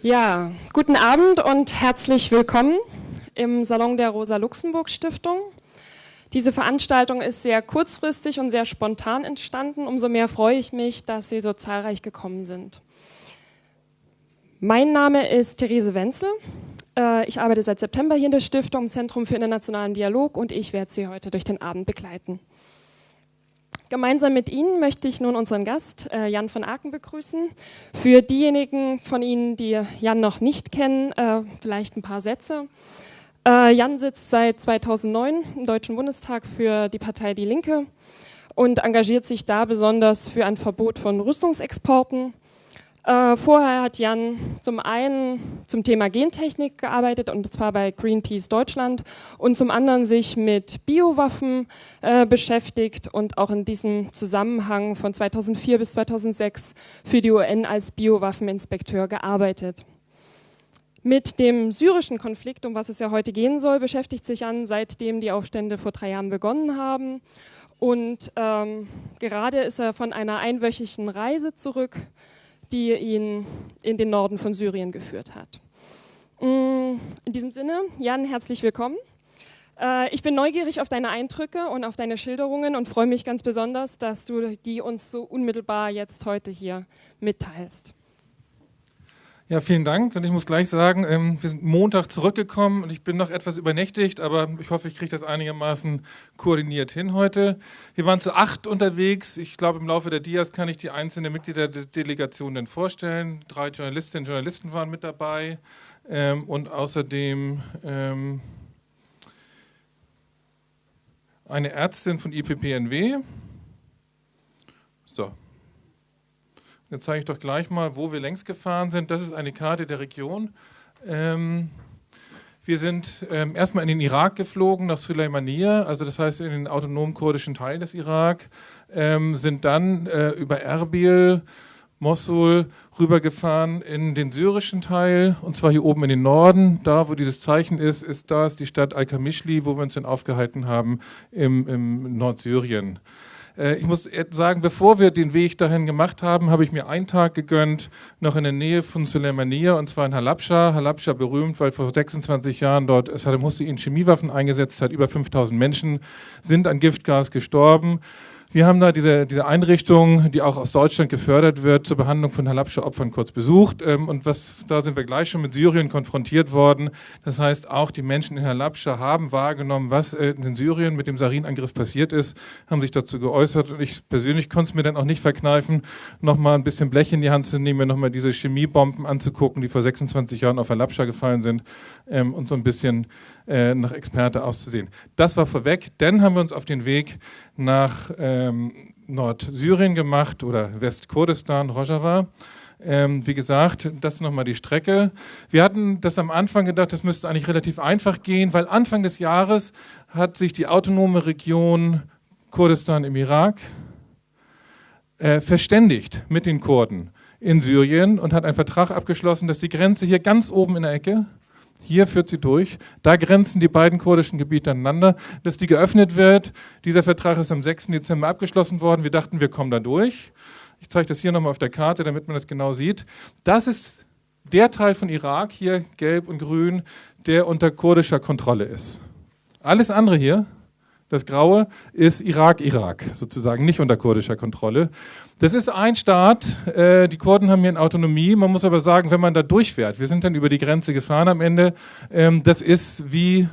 Ja, guten Abend und herzlich willkommen im Salon der Rosa-Luxemburg-Stiftung. Diese Veranstaltung ist sehr kurzfristig und sehr spontan entstanden. Umso mehr freue ich mich, dass Sie so zahlreich gekommen sind. Mein Name ist Therese Wenzel. Äh, ich arbeite seit September hier in der Stiftung im Zentrum für internationalen Dialog und ich werde Sie heute durch den Abend begleiten. Gemeinsam mit Ihnen möchte ich nun unseren Gast äh, Jan von Aken begrüßen. Für diejenigen von Ihnen, die Jan noch nicht kennen, äh, vielleicht ein paar Sätze. Äh, Jan sitzt seit 2009 im Deutschen Bundestag für die Partei Die Linke und engagiert sich da besonders für ein Verbot von Rüstungsexporten äh, vorher hat Jan zum einen zum Thema Gentechnik gearbeitet und zwar bei Greenpeace Deutschland und zum anderen sich mit Biowaffen äh, beschäftigt und auch in diesem Zusammenhang von 2004 bis 2006 für die UN als Biowaffeninspekteur gearbeitet. Mit dem syrischen Konflikt, um was es ja heute gehen soll, beschäftigt sich Jan, seitdem die Aufstände vor drei Jahren begonnen haben. Und ähm, gerade ist er von einer einwöchigen Reise zurück die ihn in den Norden von Syrien geführt hat. Mm, in diesem Sinne, Jan, herzlich willkommen. Äh, ich bin neugierig auf deine Eindrücke und auf deine Schilderungen und freue mich ganz besonders, dass du die uns so unmittelbar jetzt heute hier mitteilst. Ja, vielen Dank. Und ich muss gleich sagen, ähm, wir sind Montag zurückgekommen und ich bin noch etwas übernächtigt, aber ich hoffe, ich kriege das einigermaßen koordiniert hin heute. Wir waren zu acht unterwegs. Ich glaube, im Laufe der Dias kann ich die einzelnen Mitglieder der Delegation dann vorstellen. Drei Journalistinnen und Journalisten waren mit dabei ähm, und außerdem ähm, eine Ärztin von IPPNW. So, Jetzt zeige ich doch gleich mal, wo wir längst gefahren sind. Das ist eine Karte der Region. Ähm, wir sind ähm, erstmal in den Irak geflogen, nach Suleimaniya, also das heißt in den autonomen kurdischen Teil des Irak, ähm, sind dann äh, über Erbil, Mosul rübergefahren in den syrischen Teil, und zwar hier oben in den Norden. Da, wo dieses Zeichen ist, ist da ist die Stadt Al-Kamishli, wo wir uns dann aufgehalten haben im, im Nordsyrien. Äh, ich muss sagen, bevor wir den Weg dahin gemacht haben, habe ich mir einen Tag gegönnt, noch in der Nähe von Suleimania, und zwar in Halabscha. Halabscha berühmt, weil vor 26 Jahren dort Saddam Hussein Chemiewaffen eingesetzt hat. Über 5000 Menschen sind an Giftgas gestorben. Wir haben da diese, diese Einrichtung, die auch aus Deutschland gefördert wird, zur Behandlung von Halabscha-Opfern kurz besucht. Ähm, und was, da sind wir gleich schon mit Syrien konfrontiert worden. Das heißt, auch die Menschen in Halabscha haben wahrgenommen, was in Syrien mit dem Sarin-Angriff passiert ist, haben sich dazu geäußert. Und ich persönlich konnte es mir dann auch nicht verkneifen, nochmal ein bisschen Blech in die Hand zu nehmen, mir nochmal diese Chemiebomben anzugucken, die vor 26 Jahren auf Halabscha gefallen sind ähm, und so ein bisschen äh, nach Experte auszusehen. Das war vorweg. Dann haben wir uns auf den Weg nach ähm, Nordsyrien gemacht oder Westkurdistan, Rojava. Ähm, wie gesagt, das ist nochmal die Strecke. Wir hatten das am Anfang gedacht, das müsste eigentlich relativ einfach gehen, weil Anfang des Jahres hat sich die autonome Region Kurdistan im Irak äh, verständigt mit den Kurden in Syrien und hat einen Vertrag abgeschlossen, dass die Grenze hier ganz oben in der Ecke hier führt sie durch. Da grenzen die beiden kurdischen Gebiete aneinander. Dass die geöffnet wird. Dieser Vertrag ist am 6. Dezember abgeschlossen worden. Wir dachten, wir kommen da durch. Ich zeige das hier nochmal auf der Karte, damit man das genau sieht. Das ist der Teil von Irak, hier gelb und grün, der unter kurdischer Kontrolle ist. Alles andere hier das Graue ist Irak-Irak, sozusagen nicht unter kurdischer Kontrolle. Das ist ein Staat, äh, die Kurden haben hier eine Autonomie. Man muss aber sagen, wenn man da durchfährt, wir sind dann über die Grenze gefahren am Ende, ähm, das ist wie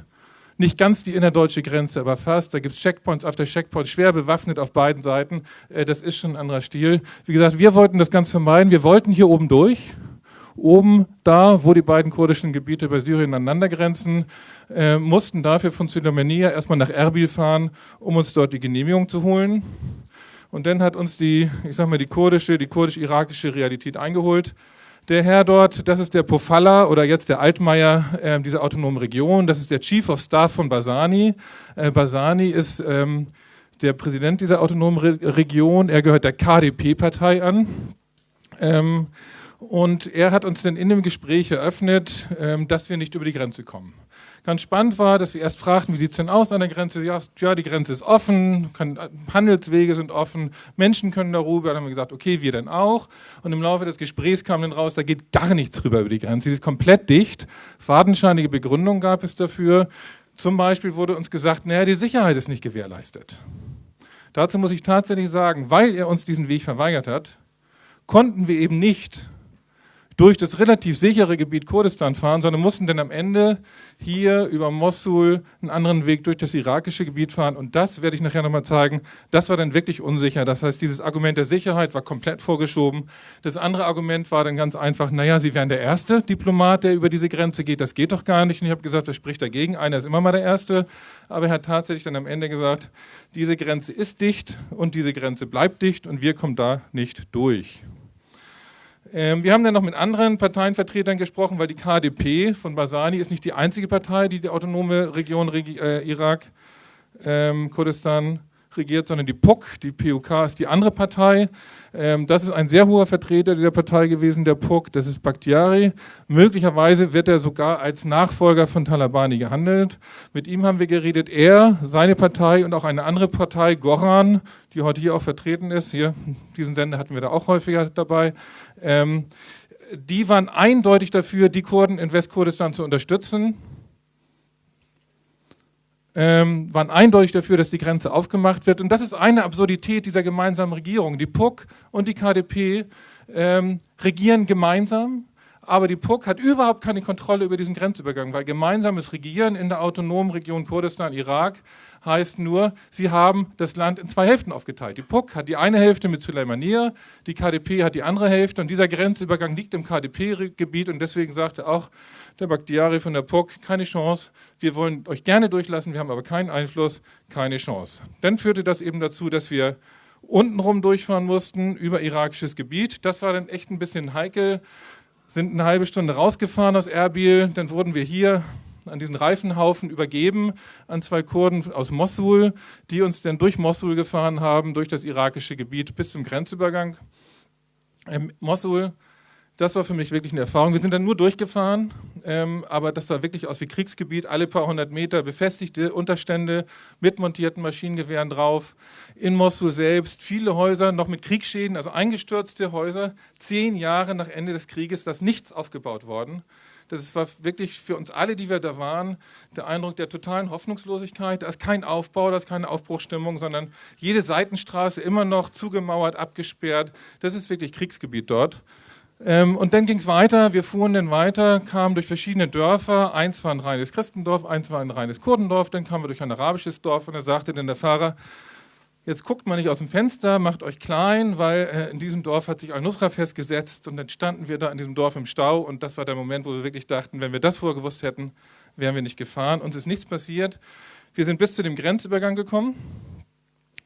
nicht ganz die innerdeutsche Grenze, aber fast. Da gibt es Checkpoints auf der Checkpoint, schwer bewaffnet auf beiden Seiten. Äh, das ist schon ein anderer Stil. Wie gesagt, wir wollten das ganz vermeiden. Wir wollten hier oben durch oben da, wo die beiden kurdischen Gebiete bei Syrien aneinander grenzen, äh, mussten dafür von Süleimania erstmal nach Erbil fahren, um uns dort die Genehmigung zu holen. Und dann hat uns die, ich sag mal, die kurdische, die kurdisch-irakische Realität eingeholt. Der Herr dort, das ist der Pofalla oder jetzt der Altmaier äh, dieser autonomen Region. Das ist der Chief of Staff von Basani. Äh, Basani ist ähm, der Präsident dieser autonomen Re Region. Er gehört der KDP-Partei an. Ähm, und er hat uns dann in dem Gespräch eröffnet, ähm, dass wir nicht über die Grenze kommen. Ganz spannend war, dass wir erst fragten, wie sieht es denn aus an der Grenze? Ja, die Grenze ist offen, können, Handelswege sind offen, Menschen können darüber. Dann haben wir gesagt, okay, wir dann auch. Und im Laufe des Gesprächs kam dann raus, da geht gar nichts rüber über die Grenze. Sie ist komplett dicht. Fadenscheinige Begründung gab es dafür. Zum Beispiel wurde uns gesagt, naja, die Sicherheit ist nicht gewährleistet. Dazu muss ich tatsächlich sagen, weil er uns diesen Weg verweigert hat, konnten wir eben nicht durch das relativ sichere Gebiet Kurdistan fahren, sondern mussten dann am Ende hier über Mosul einen anderen Weg durch das irakische Gebiet fahren. Und das werde ich nachher nochmal zeigen. Das war dann wirklich unsicher. Das heißt, dieses Argument der Sicherheit war komplett vorgeschoben. Das andere Argument war dann ganz einfach, naja, Sie wären der erste Diplomat, der über diese Grenze geht. Das geht doch gar nicht. Und ich habe gesagt, wer spricht dagegen? Einer ist immer mal der Erste. Aber er hat tatsächlich dann am Ende gesagt, diese Grenze ist dicht und diese Grenze bleibt dicht und wir kommen da nicht durch. Ähm, wir haben dann noch mit anderen Parteienvertretern gesprochen, weil die KDP von Basani ist nicht die einzige Partei, die die autonome Region äh, Irak, ähm, Kurdistan regiert, sondern die PUK, die PUK ist die andere Partei. Ähm, das ist ein sehr hoher Vertreter dieser Partei gewesen, der PUK, das ist Bakhtiari. Möglicherweise wird er sogar als Nachfolger von Talabani gehandelt. Mit ihm haben wir geredet, er, seine Partei und auch eine andere Partei, Goran, die heute hier auch vertreten ist, hier, diesen Sender hatten wir da auch häufiger dabei, ähm, die waren eindeutig dafür, die Kurden in Westkurdistan zu unterstützen ähm, waren eindeutig dafür, dass die Grenze aufgemacht wird. Und das ist eine Absurdität dieser gemeinsamen Regierung. Die PUC und die KDP ähm, regieren gemeinsam, aber die PUC hat überhaupt keine Kontrolle über diesen Grenzübergang, weil gemeinsames Regieren in der autonomen Region Kurdistan, Irak, heißt nur, sie haben das Land in zwei Hälften aufgeteilt. Die PUC hat die eine Hälfte mit Suleimania, die KDP hat die andere Hälfte und dieser Grenzübergang liegt im KDP-Gebiet und deswegen sagte auch der Bakhtiari von der POC, keine Chance, wir wollen euch gerne durchlassen, wir haben aber keinen Einfluss, keine Chance. Dann führte das eben dazu, dass wir untenrum durchfahren mussten, über irakisches Gebiet. Das war dann echt ein bisschen heikel, sind eine halbe Stunde rausgefahren aus Erbil, dann wurden wir hier an diesen Reifenhaufen übergeben an zwei Kurden aus Mosul, die uns dann durch Mosul gefahren haben, durch das irakische Gebiet bis zum Grenzübergang. Ähm, Mosul das war für mich wirklich eine Erfahrung. Wir sind dann nur durchgefahren, ähm, aber das sah wirklich aus wie Kriegsgebiet. Alle paar hundert Meter befestigte Unterstände mit montierten Maschinengewehren drauf. In Mosul selbst viele Häuser noch mit Kriegsschäden, also eingestürzte Häuser. Zehn Jahre nach Ende des Krieges, da ist nichts aufgebaut worden. Das war wirklich für uns alle, die wir da waren, der Eindruck der totalen Hoffnungslosigkeit. Da ist kein Aufbau, da ist keine Aufbruchstimmung, sondern jede Seitenstraße immer noch zugemauert, abgesperrt. Das ist wirklich Kriegsgebiet dort. Ähm, und dann ging es weiter, wir fuhren dann weiter, kamen durch verschiedene Dörfer, eins war ein reines Christendorf, eins war ein reines Kurdendorf, dann kamen wir durch ein arabisches Dorf und da sagte dann der Fahrer, jetzt guckt mal nicht aus dem Fenster, macht euch klein, weil äh, in diesem Dorf hat sich Al-Nusra festgesetzt und dann standen wir da in diesem Dorf im Stau und das war der Moment, wo wir wirklich dachten, wenn wir das vorher gewusst hätten, wären wir nicht gefahren. Uns ist nichts passiert. Wir sind bis zu dem Grenzübergang gekommen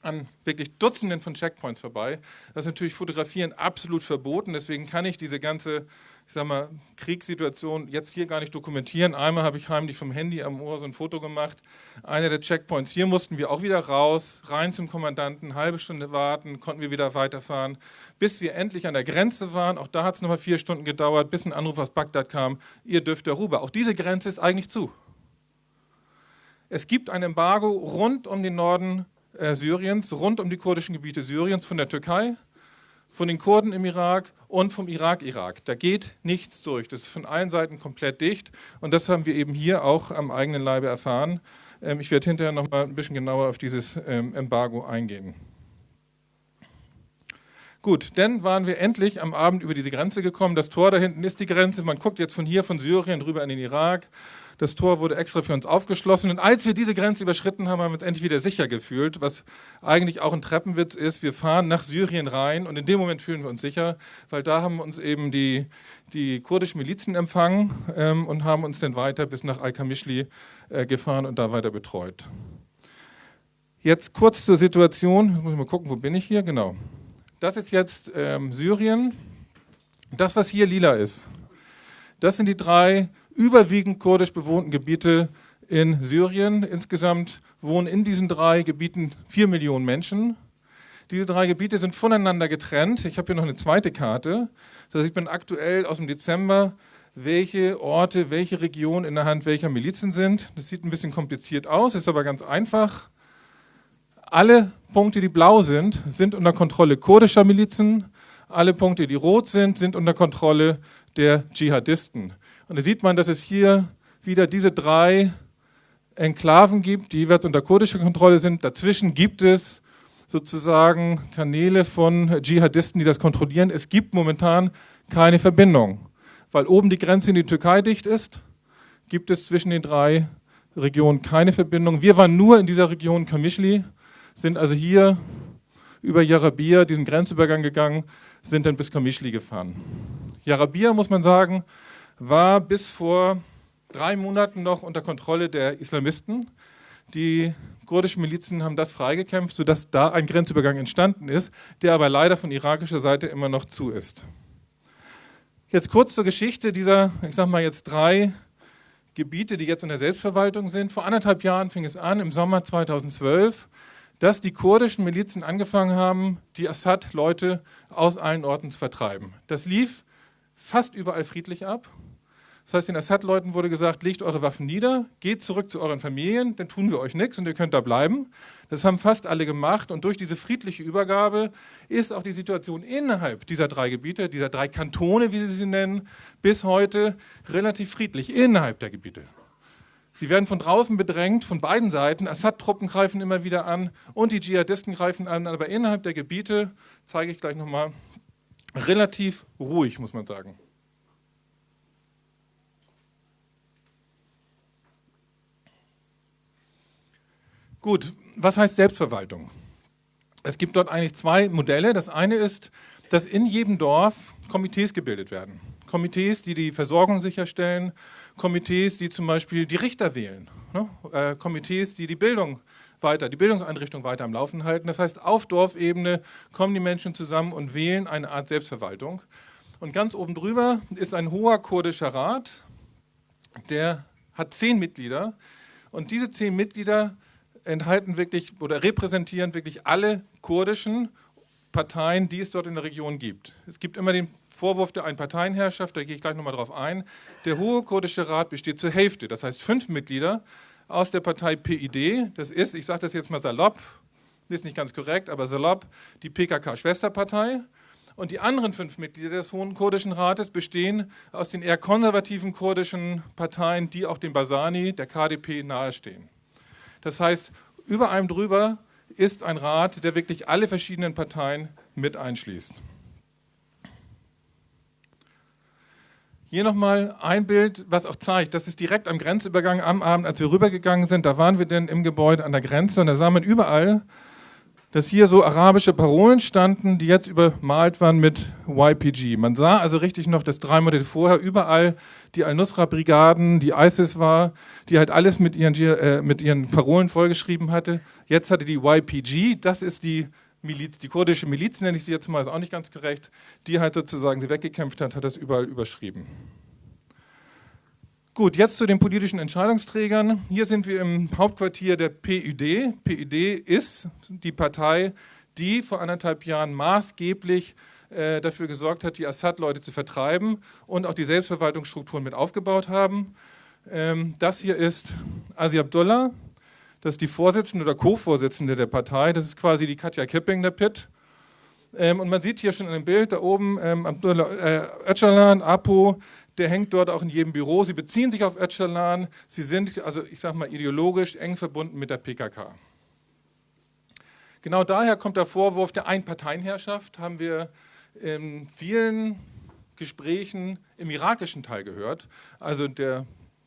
an wirklich Dutzenden von Checkpoints vorbei. Das ist natürlich Fotografieren absolut verboten, deswegen kann ich diese ganze ich sag mal, Kriegssituation jetzt hier gar nicht dokumentieren. Einmal habe ich heimlich vom Handy am Ohr so ein Foto gemacht. Einer der Checkpoints. Hier mussten wir auch wieder raus, rein zum Kommandanten, halbe Stunde warten, konnten wir wieder weiterfahren, bis wir endlich an der Grenze waren. Auch da hat es nochmal vier Stunden gedauert, bis ein Anruf aus Bagdad kam. Ihr dürft darüber. Auch diese Grenze ist eigentlich zu. Es gibt ein Embargo rund um den Norden äh, Syriens, rund um die kurdischen Gebiete Syriens, von der Türkei, von den Kurden im Irak und vom Irak-Irak. Da geht nichts durch. Das ist von allen Seiten komplett dicht. Und das haben wir eben hier auch am eigenen Leibe erfahren. Ähm, ich werde hinterher noch mal ein bisschen genauer auf dieses ähm, Embargo eingehen. Gut, dann waren wir endlich am Abend über diese Grenze gekommen. Das Tor da hinten ist die Grenze. Man guckt jetzt von hier, von Syrien, rüber in den Irak. Das Tor wurde extra für uns aufgeschlossen. Und als wir diese Grenze überschritten haben, haben wir uns endlich wieder sicher gefühlt, was eigentlich auch ein Treppenwitz ist. Wir fahren nach Syrien rein und in dem Moment fühlen wir uns sicher, weil da haben uns eben die, die kurdischen Milizen empfangen ähm, und haben uns dann weiter bis nach Al-Kamischli äh, gefahren und da weiter betreut. Jetzt kurz zur Situation. Ich muss mal gucken, wo bin ich hier? Genau. Das ist jetzt ähm, Syrien. Das, was hier lila ist, das sind die drei überwiegend kurdisch bewohnten Gebiete in Syrien. Insgesamt wohnen in diesen drei Gebieten vier Millionen Menschen. Diese drei Gebiete sind voneinander getrennt. Ich habe hier noch eine zweite Karte. Da sieht man aktuell aus dem Dezember welche Orte, welche Regionen in der Hand welcher Milizen sind. Das sieht ein bisschen kompliziert aus, ist aber ganz einfach. Alle Punkte, die blau sind, sind unter Kontrolle kurdischer Milizen. Alle Punkte, die rot sind, sind unter Kontrolle der Dschihadisten. Und da sieht man, dass es hier wieder diese drei Enklaven gibt, die jeweils unter kurdischer Kontrolle sind. Dazwischen gibt es sozusagen Kanäle von Dschihadisten, die das kontrollieren. Es gibt momentan keine Verbindung. Weil oben die Grenze in die Türkei dicht ist, gibt es zwischen den drei Regionen keine Verbindung. Wir waren nur in dieser Region Kamischli, sind also hier über Jarabir diesen Grenzübergang gegangen, sind dann bis Kamischli gefahren. Jarabir, muss man sagen, war bis vor drei Monaten noch unter Kontrolle der Islamisten. Die kurdischen Milizen haben das freigekämpft, sodass da ein Grenzübergang entstanden ist, der aber leider von irakischer Seite immer noch zu ist. Jetzt kurz zur Geschichte dieser, ich sage mal jetzt drei Gebiete, die jetzt in der Selbstverwaltung sind. Vor anderthalb Jahren fing es an, im Sommer 2012, dass die kurdischen Milizen angefangen haben, die Assad-Leute aus allen Orten zu vertreiben. Das lief fast überall friedlich ab. Das heißt, den Assad-Leuten wurde gesagt, legt eure Waffen nieder, geht zurück zu euren Familien, dann tun wir euch nichts und ihr könnt da bleiben. Das haben fast alle gemacht und durch diese friedliche Übergabe ist auch die Situation innerhalb dieser drei Gebiete, dieser drei Kantone, wie sie sie nennen, bis heute relativ friedlich innerhalb der Gebiete. Sie werden von draußen bedrängt, von beiden Seiten. Assad-Truppen greifen immer wieder an und die Dschihadisten greifen an, aber innerhalb der Gebiete, zeige ich gleich nochmal, relativ ruhig, muss man sagen. Gut, was heißt Selbstverwaltung? Es gibt dort eigentlich zwei Modelle. Das eine ist, dass in jedem Dorf Komitees gebildet werden. Komitees, die die Versorgung sicherstellen, Komitees, die zum Beispiel die Richter wählen, ne? äh, Komitees, die die Bildung weiter, die Bildungseinrichtung weiter am Laufen halten. Das heißt, auf Dorfebene kommen die Menschen zusammen und wählen eine Art Selbstverwaltung. Und ganz oben drüber ist ein hoher kurdischer Rat, der hat zehn Mitglieder. Und diese zehn Mitglieder enthalten wirklich oder repräsentieren wirklich alle kurdischen Parteien, die es dort in der Region gibt. Es gibt immer den Vorwurf der Einparteienherrschaft, da gehe ich gleich nochmal drauf ein. Der Hohe Kurdische Rat besteht zur Hälfte, das heißt fünf Mitglieder aus der Partei PID. Das ist, ich sage das jetzt mal salopp, ist nicht ganz korrekt, aber salopp, die PKK-Schwesterpartei. Und die anderen fünf Mitglieder des Hohen Kurdischen Rates bestehen aus den eher konservativen kurdischen Parteien, die auch dem Basani, der KDP, nahestehen. Das heißt, über einem drüber ist ein Rat, der wirklich alle verschiedenen Parteien mit einschließt. Hier nochmal ein Bild, was auch zeigt, das ist direkt am Grenzübergang am Abend, als wir rübergegangen sind, da waren wir denn im Gebäude an der Grenze und da sah man überall dass hier so arabische Parolen standen, die jetzt übermalt waren mit YPG. Man sah also richtig noch, dass drei Monate vorher überall die Al-Nusra-Brigaden, die ISIS war, die halt alles mit ihren, äh, mit ihren Parolen vollgeschrieben hatte. Jetzt hatte die YPG, das ist die Miliz, die kurdische Miliz nenne ich sie jetzt mal, ist auch nicht ganz korrekt, die halt sozusagen sie weggekämpft hat, hat das überall überschrieben. Gut, jetzt zu den politischen Entscheidungsträgern. Hier sind wir im Hauptquartier der PUD. PUD ist die Partei, die vor anderthalb Jahren maßgeblich äh, dafür gesorgt hat, die Assad-Leute zu vertreiben und auch die Selbstverwaltungsstrukturen mit aufgebaut haben. Ähm, das hier ist Asi Abdullah, das ist die Vorsitzende oder Co-Vorsitzende der Partei. Das ist quasi die Katja Kipping, der Pitt. Ähm, und man sieht hier schon in dem Bild da oben ähm, Abdullah äh, Öcalan, Apo, der hängt dort auch in jedem Büro. Sie beziehen sich auf Öcalan. Sie sind, also ich sage mal, ideologisch eng verbunden mit der PKK. Genau daher kommt der Vorwurf der Einparteienherrschaft, haben wir in vielen Gesprächen im irakischen Teil gehört. Also der,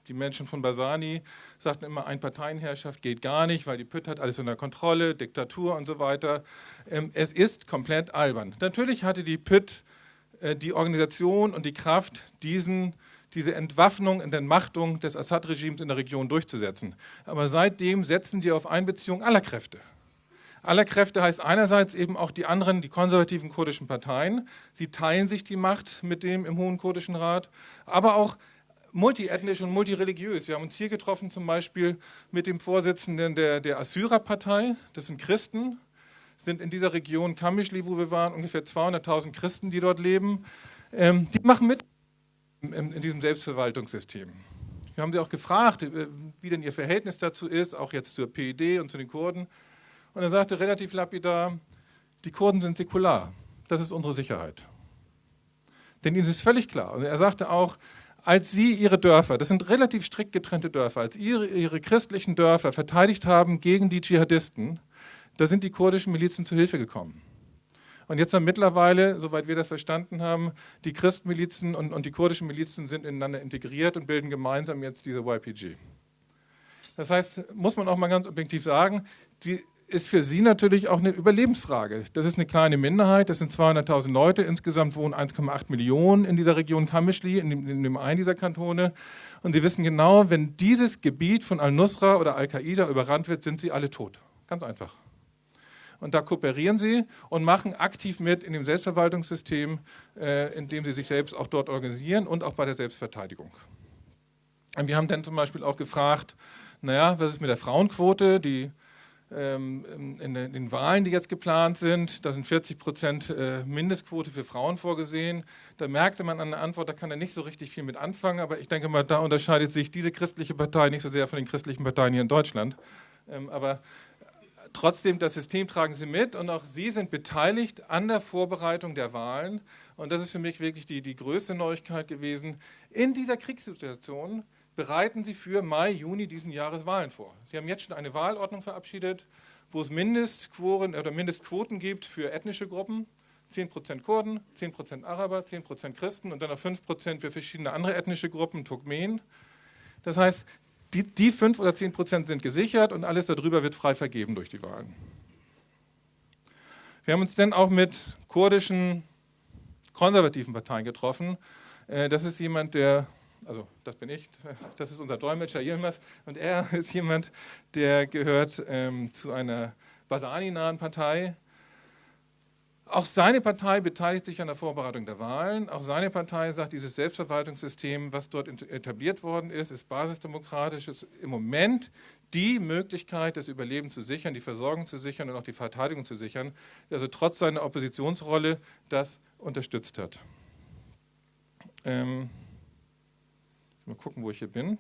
die Menschen von Basani sagten immer, Einparteienherrschaft geht gar nicht, weil die PÜT hat alles unter Kontrolle, Diktatur und so weiter. Ähm, es ist komplett albern. Natürlich hatte die PÜT äh, die Organisation und die Kraft, diesen, diese Entwaffnung und Entmachtung des Assad-Regimes in der Region durchzusetzen. Aber seitdem setzen die auf Einbeziehung aller Kräfte. Aller Kräfte heißt einerseits eben auch die anderen, die konservativen kurdischen Parteien. Sie teilen sich die Macht mit dem im Hohen Kurdischen Rat, aber auch multiethnisch und multireligiös. Wir haben uns hier getroffen zum Beispiel mit dem Vorsitzenden der, der Assyrer-Partei, das sind Christen, sind in dieser Region Kamischli, wo wir waren, ungefähr 200.000 Christen, die dort leben. Ähm, die machen mit. in, in diesem Selbstverwaltungssystem. Wir haben sie auch gefragt, äh, wie denn ihr Verhältnis dazu ist, auch jetzt zur PED und zu den Kurden. Und er sagte relativ lapidar, die Kurden sind säkular. Das ist unsere Sicherheit. Denn ihnen ist völlig klar. Und er sagte auch, als sie ihre Dörfer, das sind relativ strikt getrennte Dörfer, als ihre, ihre christlichen Dörfer verteidigt haben gegen die Dschihadisten, da sind die kurdischen Milizen zu Hilfe gekommen. Und jetzt haben mittlerweile, soweit wir das verstanden haben, die Christmilizen und, und die kurdischen Milizen sind ineinander integriert und bilden gemeinsam jetzt diese YPG. Das heißt, muss man auch mal ganz objektiv sagen, die ist für sie natürlich auch eine Überlebensfrage. Das ist eine kleine Minderheit, das sind 200.000 Leute, insgesamt wohnen 1,8 Millionen in dieser Region Kamischli, in dem, in dem einen dieser Kantone. Und sie wissen genau, wenn dieses Gebiet von Al-Nusra oder Al-Qaida überrannt wird, sind sie alle tot. Ganz einfach. Und da kooperieren sie und machen aktiv mit in dem Selbstverwaltungssystem, äh, in dem sie sich selbst auch dort organisieren und auch bei der Selbstverteidigung. Und wir haben dann zum Beispiel auch gefragt, naja, was ist mit der Frauenquote? Die in den Wahlen, die jetzt geplant sind, da sind 40 Prozent äh, Mindestquote für Frauen vorgesehen. Da merkte man an der Antwort, da kann er nicht so richtig viel mit anfangen, aber ich denke mal, da unterscheidet sich diese christliche Partei nicht so sehr von den christlichen Parteien hier in Deutschland. Ähm, aber trotzdem, das System tragen sie mit und auch sie sind beteiligt an der Vorbereitung der Wahlen. Und das ist für mich wirklich die, die größte Neuigkeit gewesen. In dieser Kriegssituation bereiten Sie für Mai, Juni diesen Jahres Wahlen vor. Sie haben jetzt schon eine Wahlordnung verabschiedet, wo es Mindestquoren oder Mindestquoten gibt für ethnische Gruppen. 10% Kurden, 10% Araber, 10% Christen und dann noch 5% für verschiedene andere ethnische Gruppen, Turkmenen. Das heißt, die, die 5 oder 10% sind gesichert und alles darüber wird frei vergeben durch die Wahlen. Wir haben uns dann auch mit kurdischen konservativen Parteien getroffen. Äh, das ist jemand, der also das bin ich, das ist unser Dolmetscher Yilmaz und er ist jemand, der gehört ähm, zu einer Basani-nahen Partei. Auch seine Partei beteiligt sich an der Vorbereitung der Wahlen. Auch seine Partei sagt, dieses Selbstverwaltungssystem, was dort etabliert worden ist, ist basisdemokratisch, ist im Moment die Möglichkeit, das Überleben zu sichern, die Versorgung zu sichern und auch die Verteidigung zu sichern, also trotz seiner Oppositionsrolle das unterstützt hat. Ähm Mal gucken, wo ich hier bin.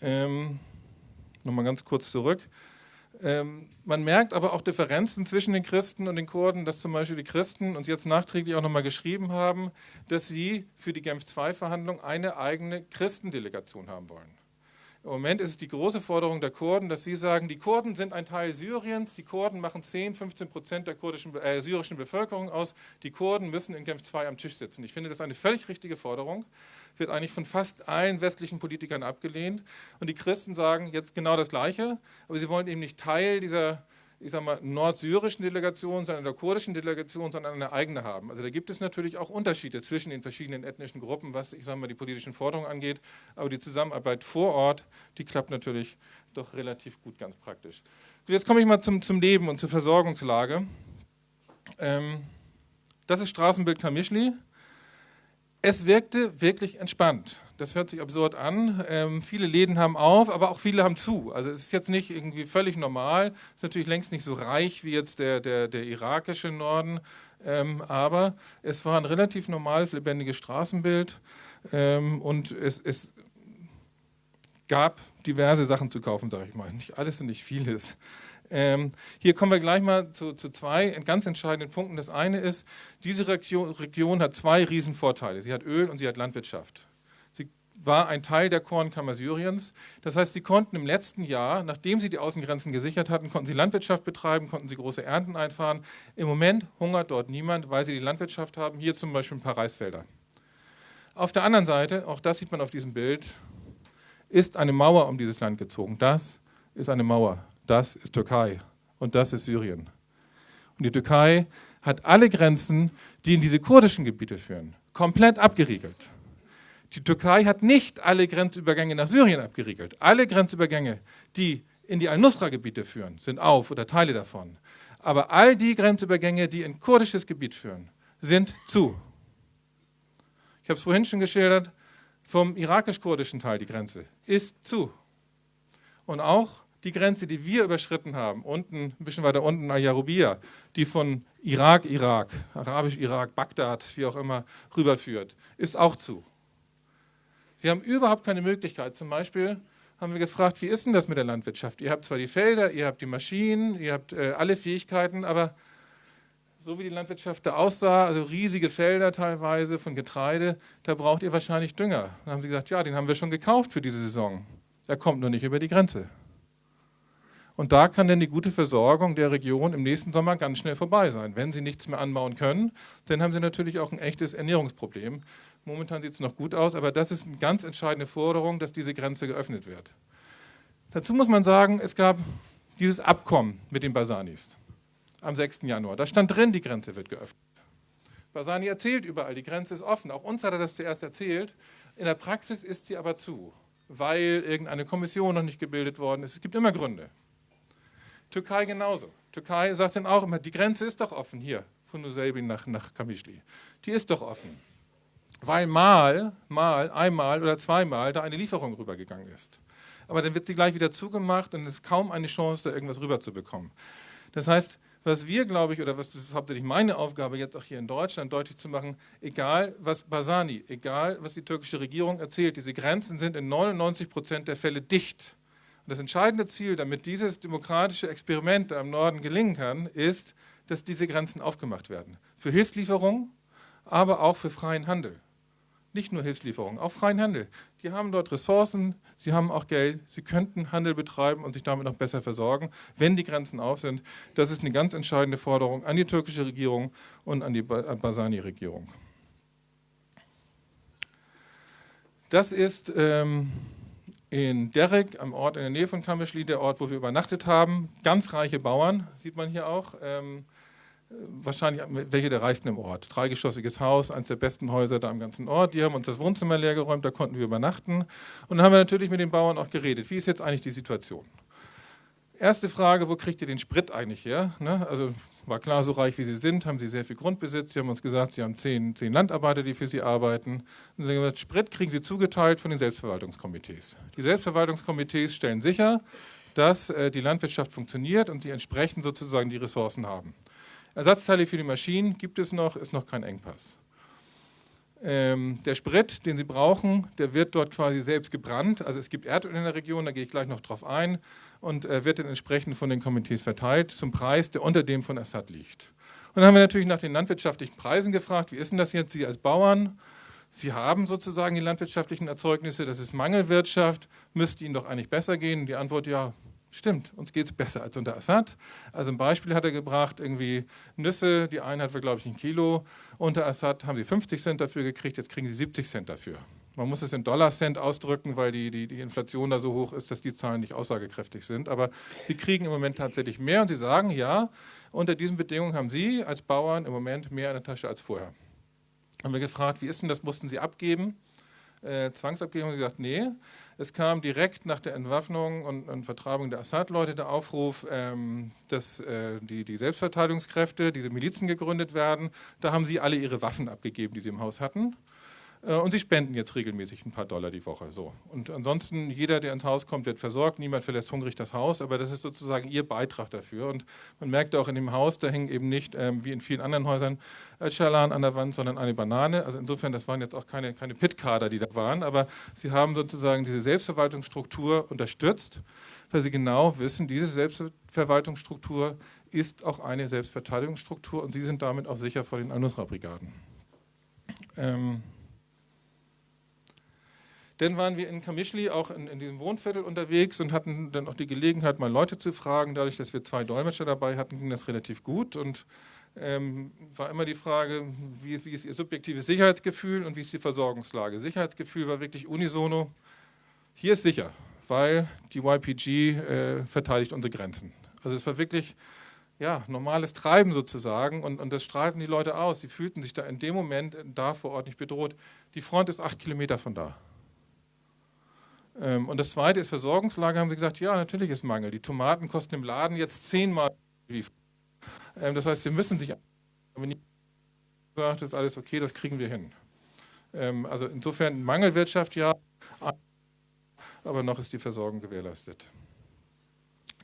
Ähm, Nochmal ganz kurz zurück. Ähm, man merkt aber auch Differenzen zwischen den Christen und den Kurden, dass zum Beispiel die Christen uns jetzt nachträglich auch nochmal geschrieben haben, dass sie für die Genf-II-Verhandlung eine eigene Christendelegation haben wollen. Im Moment ist es die große Forderung der Kurden, dass sie sagen, die Kurden sind ein Teil Syriens, die Kurden machen 10, 15 Prozent der kurdischen, äh, syrischen Bevölkerung aus, die Kurden müssen in Genf II am Tisch sitzen. Ich finde das eine völlig richtige Forderung, wird eigentlich von fast allen westlichen Politikern abgelehnt. Und die Christen sagen jetzt genau das Gleiche, aber sie wollen eben nicht Teil dieser ich sage mal, nordsyrischen Delegation, sondern der kurdischen Delegation, sondern eine eigene haben. Also da gibt es natürlich auch Unterschiede zwischen den verschiedenen ethnischen Gruppen, was ich sage mal die politischen Forderungen angeht. Aber die Zusammenarbeit vor Ort, die klappt natürlich doch relativ gut, ganz praktisch. Jetzt komme ich mal zum, zum Leben und zur Versorgungslage. Ähm, das ist Straßenbild Kamischli. Es wirkte wirklich entspannt. Das hört sich absurd an. Ähm, viele Läden haben auf, aber auch viele haben zu. Also es ist jetzt nicht irgendwie völlig normal. Es ist natürlich längst nicht so reich wie jetzt der, der, der irakische Norden. Ähm, aber es war ein relativ normales, lebendiges Straßenbild. Ähm, und es, es gab diverse Sachen zu kaufen, sage ich mal. Nicht alles und nicht vieles. Ähm, hier kommen wir gleich mal zu, zu, zwei ganz entscheidenden Punkten. Das eine ist, diese Region, Region hat zwei Riesenvorteile. Sie hat Öl und sie hat Landwirtschaft. Sie war ein Teil der Kornkammer Syriens. Das heißt, sie konnten im letzten Jahr, nachdem sie die Außengrenzen gesichert hatten, konnten sie Landwirtschaft betreiben, konnten sie große Ernten einfahren. Im Moment hungert dort niemand, weil sie die Landwirtschaft haben. Hier zum Beispiel ein paar Reisfelder. Auf der anderen Seite, auch das sieht man auf diesem Bild, ist eine Mauer um dieses Land gezogen. Das ist eine Mauer das ist Türkei und das ist Syrien. Und die Türkei hat alle Grenzen, die in diese kurdischen Gebiete führen, komplett abgeriegelt. Die Türkei hat nicht alle Grenzübergänge nach Syrien abgeriegelt. Alle Grenzübergänge, die in die Al-Nusra-Gebiete führen, sind auf oder Teile davon. Aber all die Grenzübergänge, die in kurdisches Gebiet führen, sind zu. Ich habe es vorhin schon geschildert, vom irakisch-kurdischen Teil die Grenze ist zu. Und auch Die Grenze, die wir überschritten haben, unten, ein bisschen weiter unten, Ayarubia, die von Irak, Irak, Arabisch-Irak, Bagdad, wie auch immer, rüberführt, ist auch zu. Sie haben überhaupt keine Möglichkeit. Zum Beispiel haben wir gefragt, wie ist denn das mit der Landwirtschaft? Ihr habt zwar die Felder, ihr habt die Maschinen, ihr habt äh, alle Fähigkeiten, aber so wie die Landwirtschaft da aussah, also riesige Felder teilweise von Getreide, da braucht ihr wahrscheinlich Dünger. Dann haben sie gesagt, ja, den haben wir schon gekauft für diese Saison. Er kommt nur nicht über die Grenze. Und da kann dann die gute Versorgung der Region im nächsten Sommer ganz schnell vorbei sein. Wenn sie nichts mehr anbauen können, dann haben sie natürlich auch ein echtes Ernährungsproblem. Momentan sieht es noch gut aus, aber das ist eine ganz entscheidende Forderung, dass diese Grenze geöffnet wird. Dazu muss man sagen, es gab dieses Abkommen mit den Basanis am 6. Januar. Da stand drin, die Grenze wird geöffnet. Basani erzählt überall, die Grenze ist offen. Auch uns hat er das zuerst erzählt. In der Praxis ist sie aber zu, weil irgendeine Kommission noch nicht gebildet worden ist. Es gibt immer Gründe. Türkei genauso. Türkei sagt dann auch immer, die Grenze ist doch offen hier, von Nusaybin nach, nach Kamischli. Die ist doch offen. Weil mal, mal, einmal oder zweimal da eine Lieferung rübergegangen ist. Aber dann wird sie gleich wieder zugemacht und es ist kaum eine Chance, da irgendwas rüberzubekommen. Das heißt, was wir, glaube ich, oder was ist hauptsächlich meine Aufgabe jetzt auch hier in Deutschland deutlich zu machen, egal was Basani, egal was die türkische Regierung erzählt, diese Grenzen sind in 99 Prozent der Fälle dicht. Das entscheidende Ziel, damit dieses demokratische Experiment da im Norden gelingen kann, ist, dass diese Grenzen aufgemacht werden. Für Hilfslieferungen, aber auch für freien Handel. Nicht nur Hilfslieferungen, auch freien Handel. Die haben dort Ressourcen, sie haben auch Geld, sie könnten Handel betreiben und sich damit noch besser versorgen, wenn die Grenzen auf sind. Das ist eine ganz entscheidende Forderung an die türkische Regierung und an die Basani-Regierung. Das ist ähm, in Derek, am Ort in der Nähe von Kameschli, der Ort, wo wir übernachtet haben. Ganz reiche Bauern, sieht man hier auch. Ähm, wahrscheinlich welche der reichsten im Ort. Dreigeschossiges Haus, eines der besten Häuser da am ganzen Ort. Die haben uns das Wohnzimmer leergeräumt, da konnten wir übernachten. Und dann haben wir natürlich mit den Bauern auch geredet. Wie ist jetzt eigentlich die Situation? Erste Frage, wo kriegt ihr den Sprit eigentlich her? Ne? Also war klar, so reich wie sie sind, haben sie sehr viel Grundbesitz. Sie haben uns gesagt, sie haben zehn, zehn Landarbeiter, die für sie arbeiten. Und sie haben gesagt, Sprit kriegen sie zugeteilt von den Selbstverwaltungskomitees. Die Selbstverwaltungskomitees stellen sicher, dass äh, die Landwirtschaft funktioniert und sie entsprechend sozusagen die Ressourcen haben. Ersatzteile für die Maschinen gibt es noch, ist noch kein Engpass. Ähm, der Sprit, den Sie brauchen, der wird dort quasi selbst gebrannt. Also es gibt Erdöl in der Region, da gehe ich gleich noch drauf ein und äh, wird dann entsprechend von den Komitees verteilt zum Preis, der unter dem von Assad liegt. Und dann haben wir natürlich nach den landwirtschaftlichen Preisen gefragt, wie ist denn das jetzt, Sie als Bauern? Sie haben sozusagen die landwirtschaftlichen Erzeugnisse, das ist Mangelwirtschaft, müsste Ihnen doch eigentlich besser gehen. Die Antwort, ja, Stimmt, uns geht es besser als unter Assad. Also ein Beispiel hat er gebracht, irgendwie Nüsse, die Einheit war, glaube ich, ein Kilo. Unter Assad haben sie 50 Cent dafür gekriegt, jetzt kriegen sie 70 Cent dafür. Man muss es in Dollar-Cent ausdrücken, weil die, die, die Inflation da so hoch ist, dass die Zahlen nicht aussagekräftig sind. Aber sie kriegen im Moment tatsächlich mehr und sie sagen, ja, unter diesen Bedingungen haben sie als Bauern im Moment mehr in der Tasche als vorher. Haben wir gefragt, wie ist denn das, mussten sie abgeben? Äh, Zwangsabgeben, haben sie gesagt, nee. Es kam direkt nach der Entwaffnung und, und Vertreibung der Assad-Leute der Aufruf, ähm, dass äh, die, die Selbstverteidigungskräfte, diese Milizen gegründet werden. Da haben sie alle ihre Waffen abgegeben, die sie im Haus hatten. Äh, und sie spenden jetzt regelmäßig ein paar Dollar die Woche. So. Und ansonsten, jeder, der ins Haus kommt, wird versorgt. Niemand verlässt hungrig das Haus, aber das ist sozusagen ihr Beitrag dafür. Und man merkt auch in dem Haus, da hängen eben nicht, ähm, wie in vielen anderen Häusern, Schalan an der Wand, sondern eine Banane. Also insofern, das waren jetzt auch keine, keine Pit-Kader, die da waren, aber sie haben sozusagen diese Selbstverwaltungsstruktur unterstützt, weil sie genau wissen, diese Selbstverwaltungsstruktur ist auch eine Selbstverteidigungsstruktur und sie sind damit auch sicher vor den Al-Nusra-Brigaden. Ähm dann waren wir in Kamischli auch in, in, diesem Wohnviertel unterwegs und hatten dann auch die Gelegenheit, mal Leute zu fragen. Dadurch, dass wir zwei Dolmetscher dabei hatten, ging das relativ gut. Und ähm, war immer die Frage, wie, wie, ist Ihr subjektives Sicherheitsgefühl und wie ist die Versorgungslage? Sicherheitsgefühl war wirklich unisono. Hier ist sicher, weil die YPG äh, verteidigt unsere Grenzen. Also es war wirklich ja, normales Treiben sozusagen und, und das strahlten die Leute aus. Sie fühlten sich da in dem Moment da vor Ort nicht bedroht. Die Front ist acht Kilometer von da. Ähm, und das zweite ist Versorgungslage, haben sie gesagt, ja, natürlich ist Mangel. Die Tomaten kosten im Laden jetzt zehnmal ähm, Das heißt, sie müssen sich sagt, das ist alles okay, das kriegen wir hin. Ähm, also insofern Mangelwirtschaft ja, aber noch ist die Versorgung gewährleistet.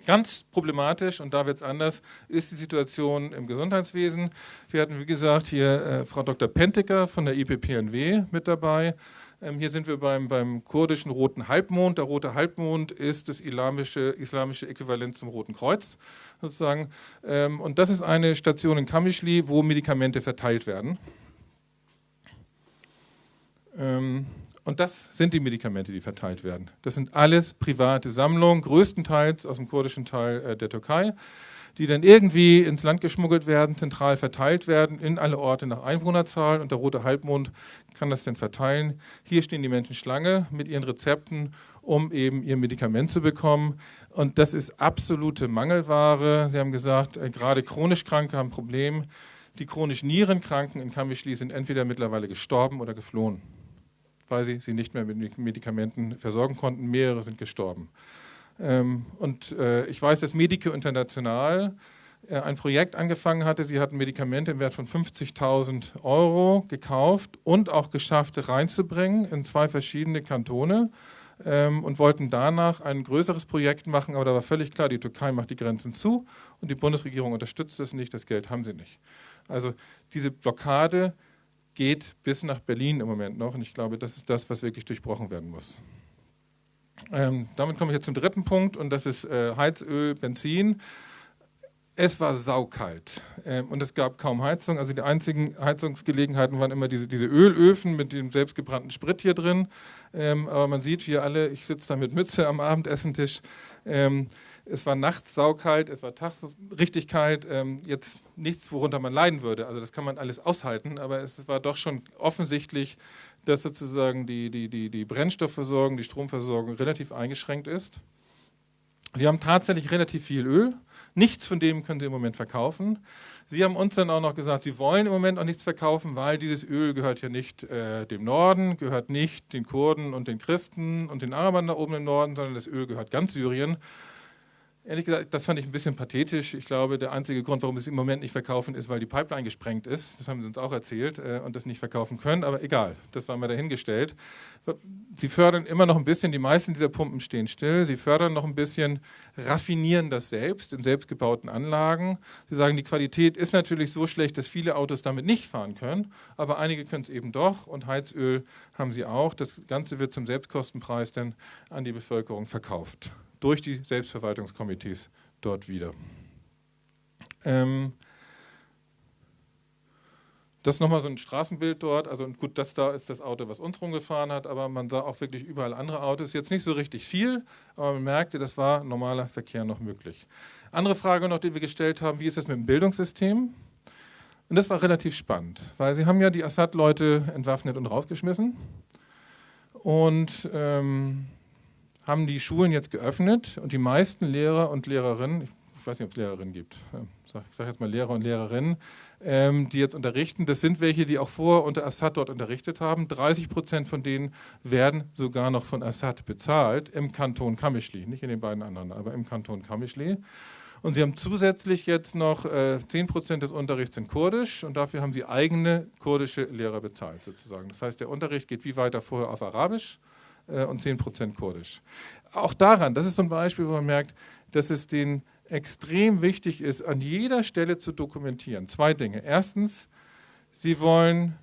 Ganz problematisch, und da wird es anders, ist die Situation im Gesundheitswesen. Wir hatten, wie gesagt, hier äh, Frau Dr. Pentecker von der IPPNW mit dabei. Ähm, hier sind wir beim, beim kurdischen Roten Halbmond. Der Rote Halbmond ist das islamische, islamische Äquivalent zum Roten Kreuz sozusagen. Ähm, und das ist eine Station in Kamischli, wo Medikamente verteilt werden. Ähm, und das sind die Medikamente, die verteilt werden. Das sind alles private Sammlungen, größtenteils aus dem kurdischen Teil äh, der Türkei, die dann irgendwie ins Land geschmuggelt werden, zentral verteilt werden, in alle Orte nach Einwohnerzahl. Und der Rote Halbmond kann das dann verteilen. Hier stehen die Menschen Schlange mit ihren Rezepten, um eben ihr Medikament zu bekommen. Und das ist absolute Mangelware. Sie haben gesagt, äh, gerade chronisch Kranke haben ein Problem. Die chronisch Nierenkranken in Kamischli sind entweder mittlerweile gestorben oder geflohen weil sie sie nicht mehr mit Medikamenten versorgen konnten. Mehrere sind gestorben. Ähm, und äh, ich weiß, dass Medico International äh, ein Projekt angefangen hatte. Sie hatten Medikamente im Wert von 50.000 Euro gekauft und auch geschafft, reinzubringen in zwei verschiedene Kantone ähm, und wollten danach ein größeres Projekt machen. Aber da war völlig klar, die Türkei macht die Grenzen zu und die Bundesregierung unterstützt es nicht, das Geld haben sie nicht. Also diese Blockade geht bis nach Berlin im Moment noch. Und ich glaube, das ist das, was wirklich durchbrochen werden muss. Ähm, damit komme ich jetzt zum dritten Punkt und das ist äh, Heizöl, Benzin. Es war saukalt ähm, und es gab kaum Heizung. Also die einzigen Heizungsgelegenheiten waren immer diese, diese Ölöfen mit dem selbstgebrannten Sprit hier drin. Ähm, aber man sieht hier alle, ich sitze da mit Mütze am Abendessentisch. Ähm, es war nachts saukalt, es war tags richtig kalt. Ähm, jetzt nichts, worunter man leiden würde. Also das kann man alles aushalten, aber es war doch schon offensichtlich, dass sozusagen die, die, die, die Brennstoffversorgung, die Stromversorgung relativ eingeschränkt ist. Sie haben tatsächlich relativ viel Öl. Nichts von dem können Sie im Moment verkaufen. Sie haben uns dann auch noch gesagt, Sie wollen im Moment auch nichts verkaufen, weil dieses Öl gehört ja nicht äh, dem Norden, gehört nicht den Kurden und den Christen und den Arabern da oben im Norden, sondern das Öl gehört ganz Syrien. Ehrlich gesagt, das fand ich ein bisschen pathetisch. Ich glaube, der einzige Grund, warum wir es im Moment nicht verkaufen, ist, weil die Pipeline gesprengt ist. Das haben sie uns auch erzählt äh, und das nicht verkaufen können. Aber egal, das haben wir dahingestellt. Sie fördern immer noch ein bisschen, die meisten dieser Pumpen stehen still. Sie fördern noch ein bisschen, raffinieren das selbst in selbstgebauten Anlagen. Sie sagen, die Qualität ist natürlich so schlecht, dass viele Autos damit nicht fahren können. Aber einige können es eben doch und Heizöl haben sie auch. Das Ganze wird zum Selbstkostenpreis dann an die Bevölkerung verkauft durch die Selbstverwaltungskomitees dort wieder. Ähm, das ist nochmal so ein Straßenbild dort. Also gut, das da ist das Auto, was uns rumgefahren hat, aber man sah auch wirklich überall andere Autos. Jetzt nicht so richtig viel, aber man merkte, das war normaler Verkehr noch möglich. Andere Frage noch, die wir gestellt haben, wie ist das mit dem Bildungssystem? Und das war relativ spannend, weil sie haben ja die Assad-Leute entwaffnet und rausgeschmissen. Und ähm, haben die Schulen jetzt geöffnet und die meisten Lehrer und Lehrerinnen, ich weiß nicht, ob es Lehrerinnen gibt, ich sage jetzt mal Lehrer und Lehrerinnen, ähm, die jetzt unterrichten, das sind welche, die auch vor unter Assad dort unterrichtet haben. 30 Prozent von denen werden sogar noch von Assad bezahlt im Kanton Kamischli, nicht in den beiden anderen, aber im Kanton Kamischli. Und sie haben zusätzlich jetzt noch äh, 10 Prozent des Unterrichts in Kurdisch und dafür haben sie eigene kurdische Lehrer bezahlt sozusagen. Das heißt, der Unterricht geht wie weiter vorher auf Arabisch äh, und 10% Kurdisch. Auch daran, das ist so ein Beispiel, wo man merkt, dass es denen extrem wichtig ist, an jeder Stelle zu dokumentieren. Zwei Dinge. Erstens, sie wollen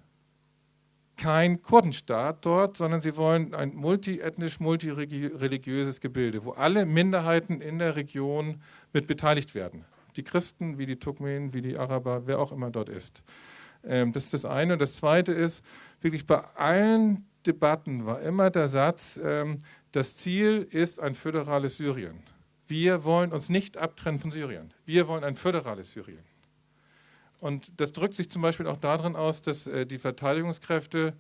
kein Kurdenstaat dort, sondern sie wollen ein multiethnisch, multireligiöses Gebilde, wo alle Minderheiten in der Region mit beteiligt werden. Die Christen, wie die Turkmenen, wie die Araber, wer auch immer dort ist. Ähm, das ist das eine. Und das zweite ist, wirklich bei allen Debatten war immer der Satz, ähm, das Ziel ist ein föderales Syrien. Wir wollen uns nicht abtrennen von Syrien. Wir wollen ein föderales Syrien. Und das drückt sich zum Beispiel auch darin aus, dass äh, die Verteidigungskräfte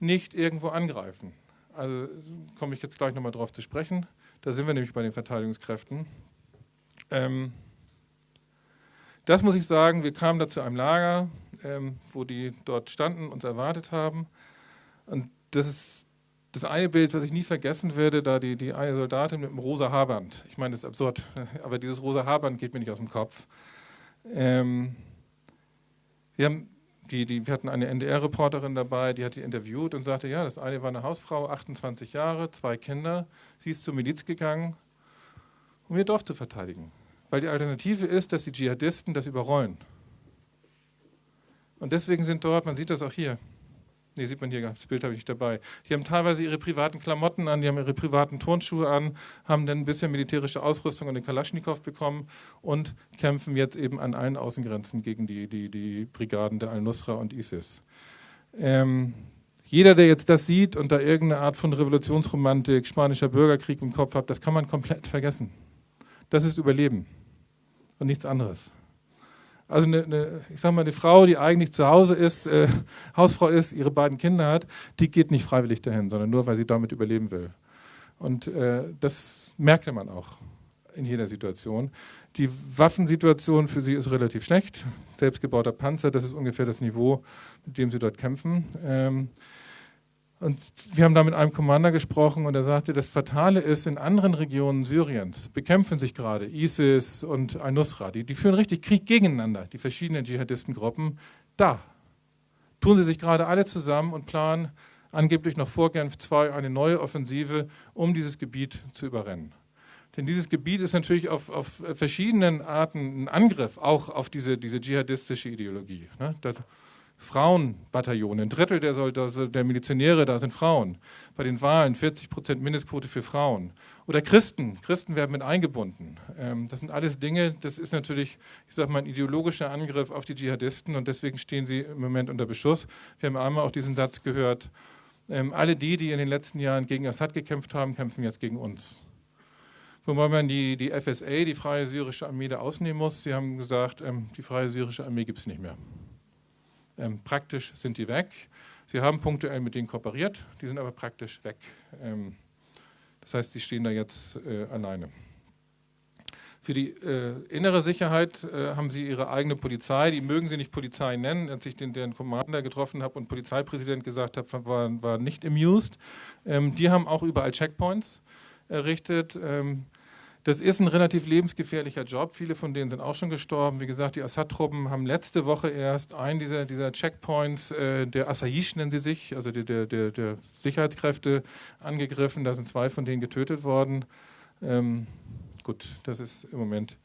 nicht irgendwo angreifen. Also komme ich jetzt gleich nochmal drauf zu sprechen. Da sind wir nämlich bei den Verteidigungskräften. Ähm, das muss ich sagen, wir kamen da zu einem Lager, ähm, wo die dort standen, uns erwartet haben. Und das ist das eine Bild, was ich nie vergessen werde, da die, die eine Soldatin mit dem rosa Haarband. Ich meine, das ist absurd, aber dieses rosa Haarband geht mir nicht aus dem Kopf. Ähm, wir, haben die, die, wir hatten eine NDR-Reporterin dabei, die hat die interviewt und sagte, ja, das eine war eine Hausfrau, 28 Jahre, zwei Kinder. Sie ist zur Miliz gegangen um ihr Dorf zu verteidigen. Weil die Alternative ist, dass die Dschihadisten das überrollen. Und deswegen sind dort, man sieht das auch hier, Ne, sieht man hier, das Bild habe ich nicht dabei. Die haben teilweise ihre privaten Klamotten an, die haben ihre privaten Turnschuhe an, haben dann ein bisschen militärische Ausrüstung und den Kalaschnikow bekommen und kämpfen jetzt eben an allen Außengrenzen gegen die, die, die Brigaden der Al-Nusra und ISIS. Ähm, jeder, der jetzt das sieht und da irgendeine Art von Revolutionsromantik, spanischer Bürgerkrieg im Kopf hat, das kann man komplett vergessen. Das ist Überleben und nichts anderes. Also eine, eine, ich sag mal, eine Frau, die eigentlich zu Hause ist, äh, Hausfrau ist, ihre beiden Kinder hat, die geht nicht freiwillig dahin, sondern nur, weil sie damit überleben will. Und äh, das merkte man auch in jeder Situation. Die Waffensituation für sie ist relativ schlecht. Selbstgebauter Panzer, das ist ungefähr das Niveau, mit dem sie dort kämpfen. Ähm, und wir haben da mit einem Commander gesprochen und er sagte, das Fatale ist, in anderen Regionen Syriens bekämpfen sich gerade ISIS und Al-Nusra. Die, die führen richtig Krieg gegeneinander, die verschiedenen Dschihadistengruppen. Da tun sie sich gerade alle zusammen und planen angeblich noch vor Genf II eine neue Offensive, um dieses Gebiet zu überrennen. Denn dieses Gebiet ist natürlich auf, auf verschiedenen Arten ein Angriff, auch auf diese, diese dschihadistische Ideologie. Ne? Das, Frauenbataillone. Ein Drittel der, der Milizionäre da sind Frauen. Bei den Wahlen 40 Prozent Mindestquote für Frauen. Oder Christen. Christen werden mit eingebunden. Ähm, das sind alles Dinge, das ist natürlich, ich sage mal, ein ideologischer Angriff auf die Dschihadisten und deswegen stehen sie im Moment unter Beschuss. Wir haben einmal auch diesen Satz gehört, ähm, alle die, die in den letzten Jahren gegen Assad gekämpft haben, kämpfen jetzt gegen uns. Wobei man die, die FSA, die Freie Syrische Armee, da ausnehmen muss. Sie haben gesagt, ähm, die Freie Syrische Armee gibt es nicht mehr. Ähm, praktisch sind die weg. Sie haben punktuell mit denen kooperiert, die sind aber praktisch weg. Ähm, das heißt, sie stehen da jetzt äh, alleine. Für die äh, innere Sicherheit äh, haben sie ihre eigene Polizei. Die mögen sie nicht Polizei nennen. Als ich den, den Commander getroffen habe und Polizeipräsident gesagt habe, war, war nicht amused. Ähm, die haben auch überall Checkpoints errichtet. Ähm, das ist ein relativ lebensgefährlicher Job. Viele von denen sind auch schon gestorben. Wie gesagt, die Assad-Truppen haben letzte Woche erst einen dieser, dieser Checkpoints, äh, der Asayish nennen sie sich, also der, der, der, Sicherheitskräfte, angegriffen. Da sind zwei von denen getötet worden. Ähm, gut, das ist im Moment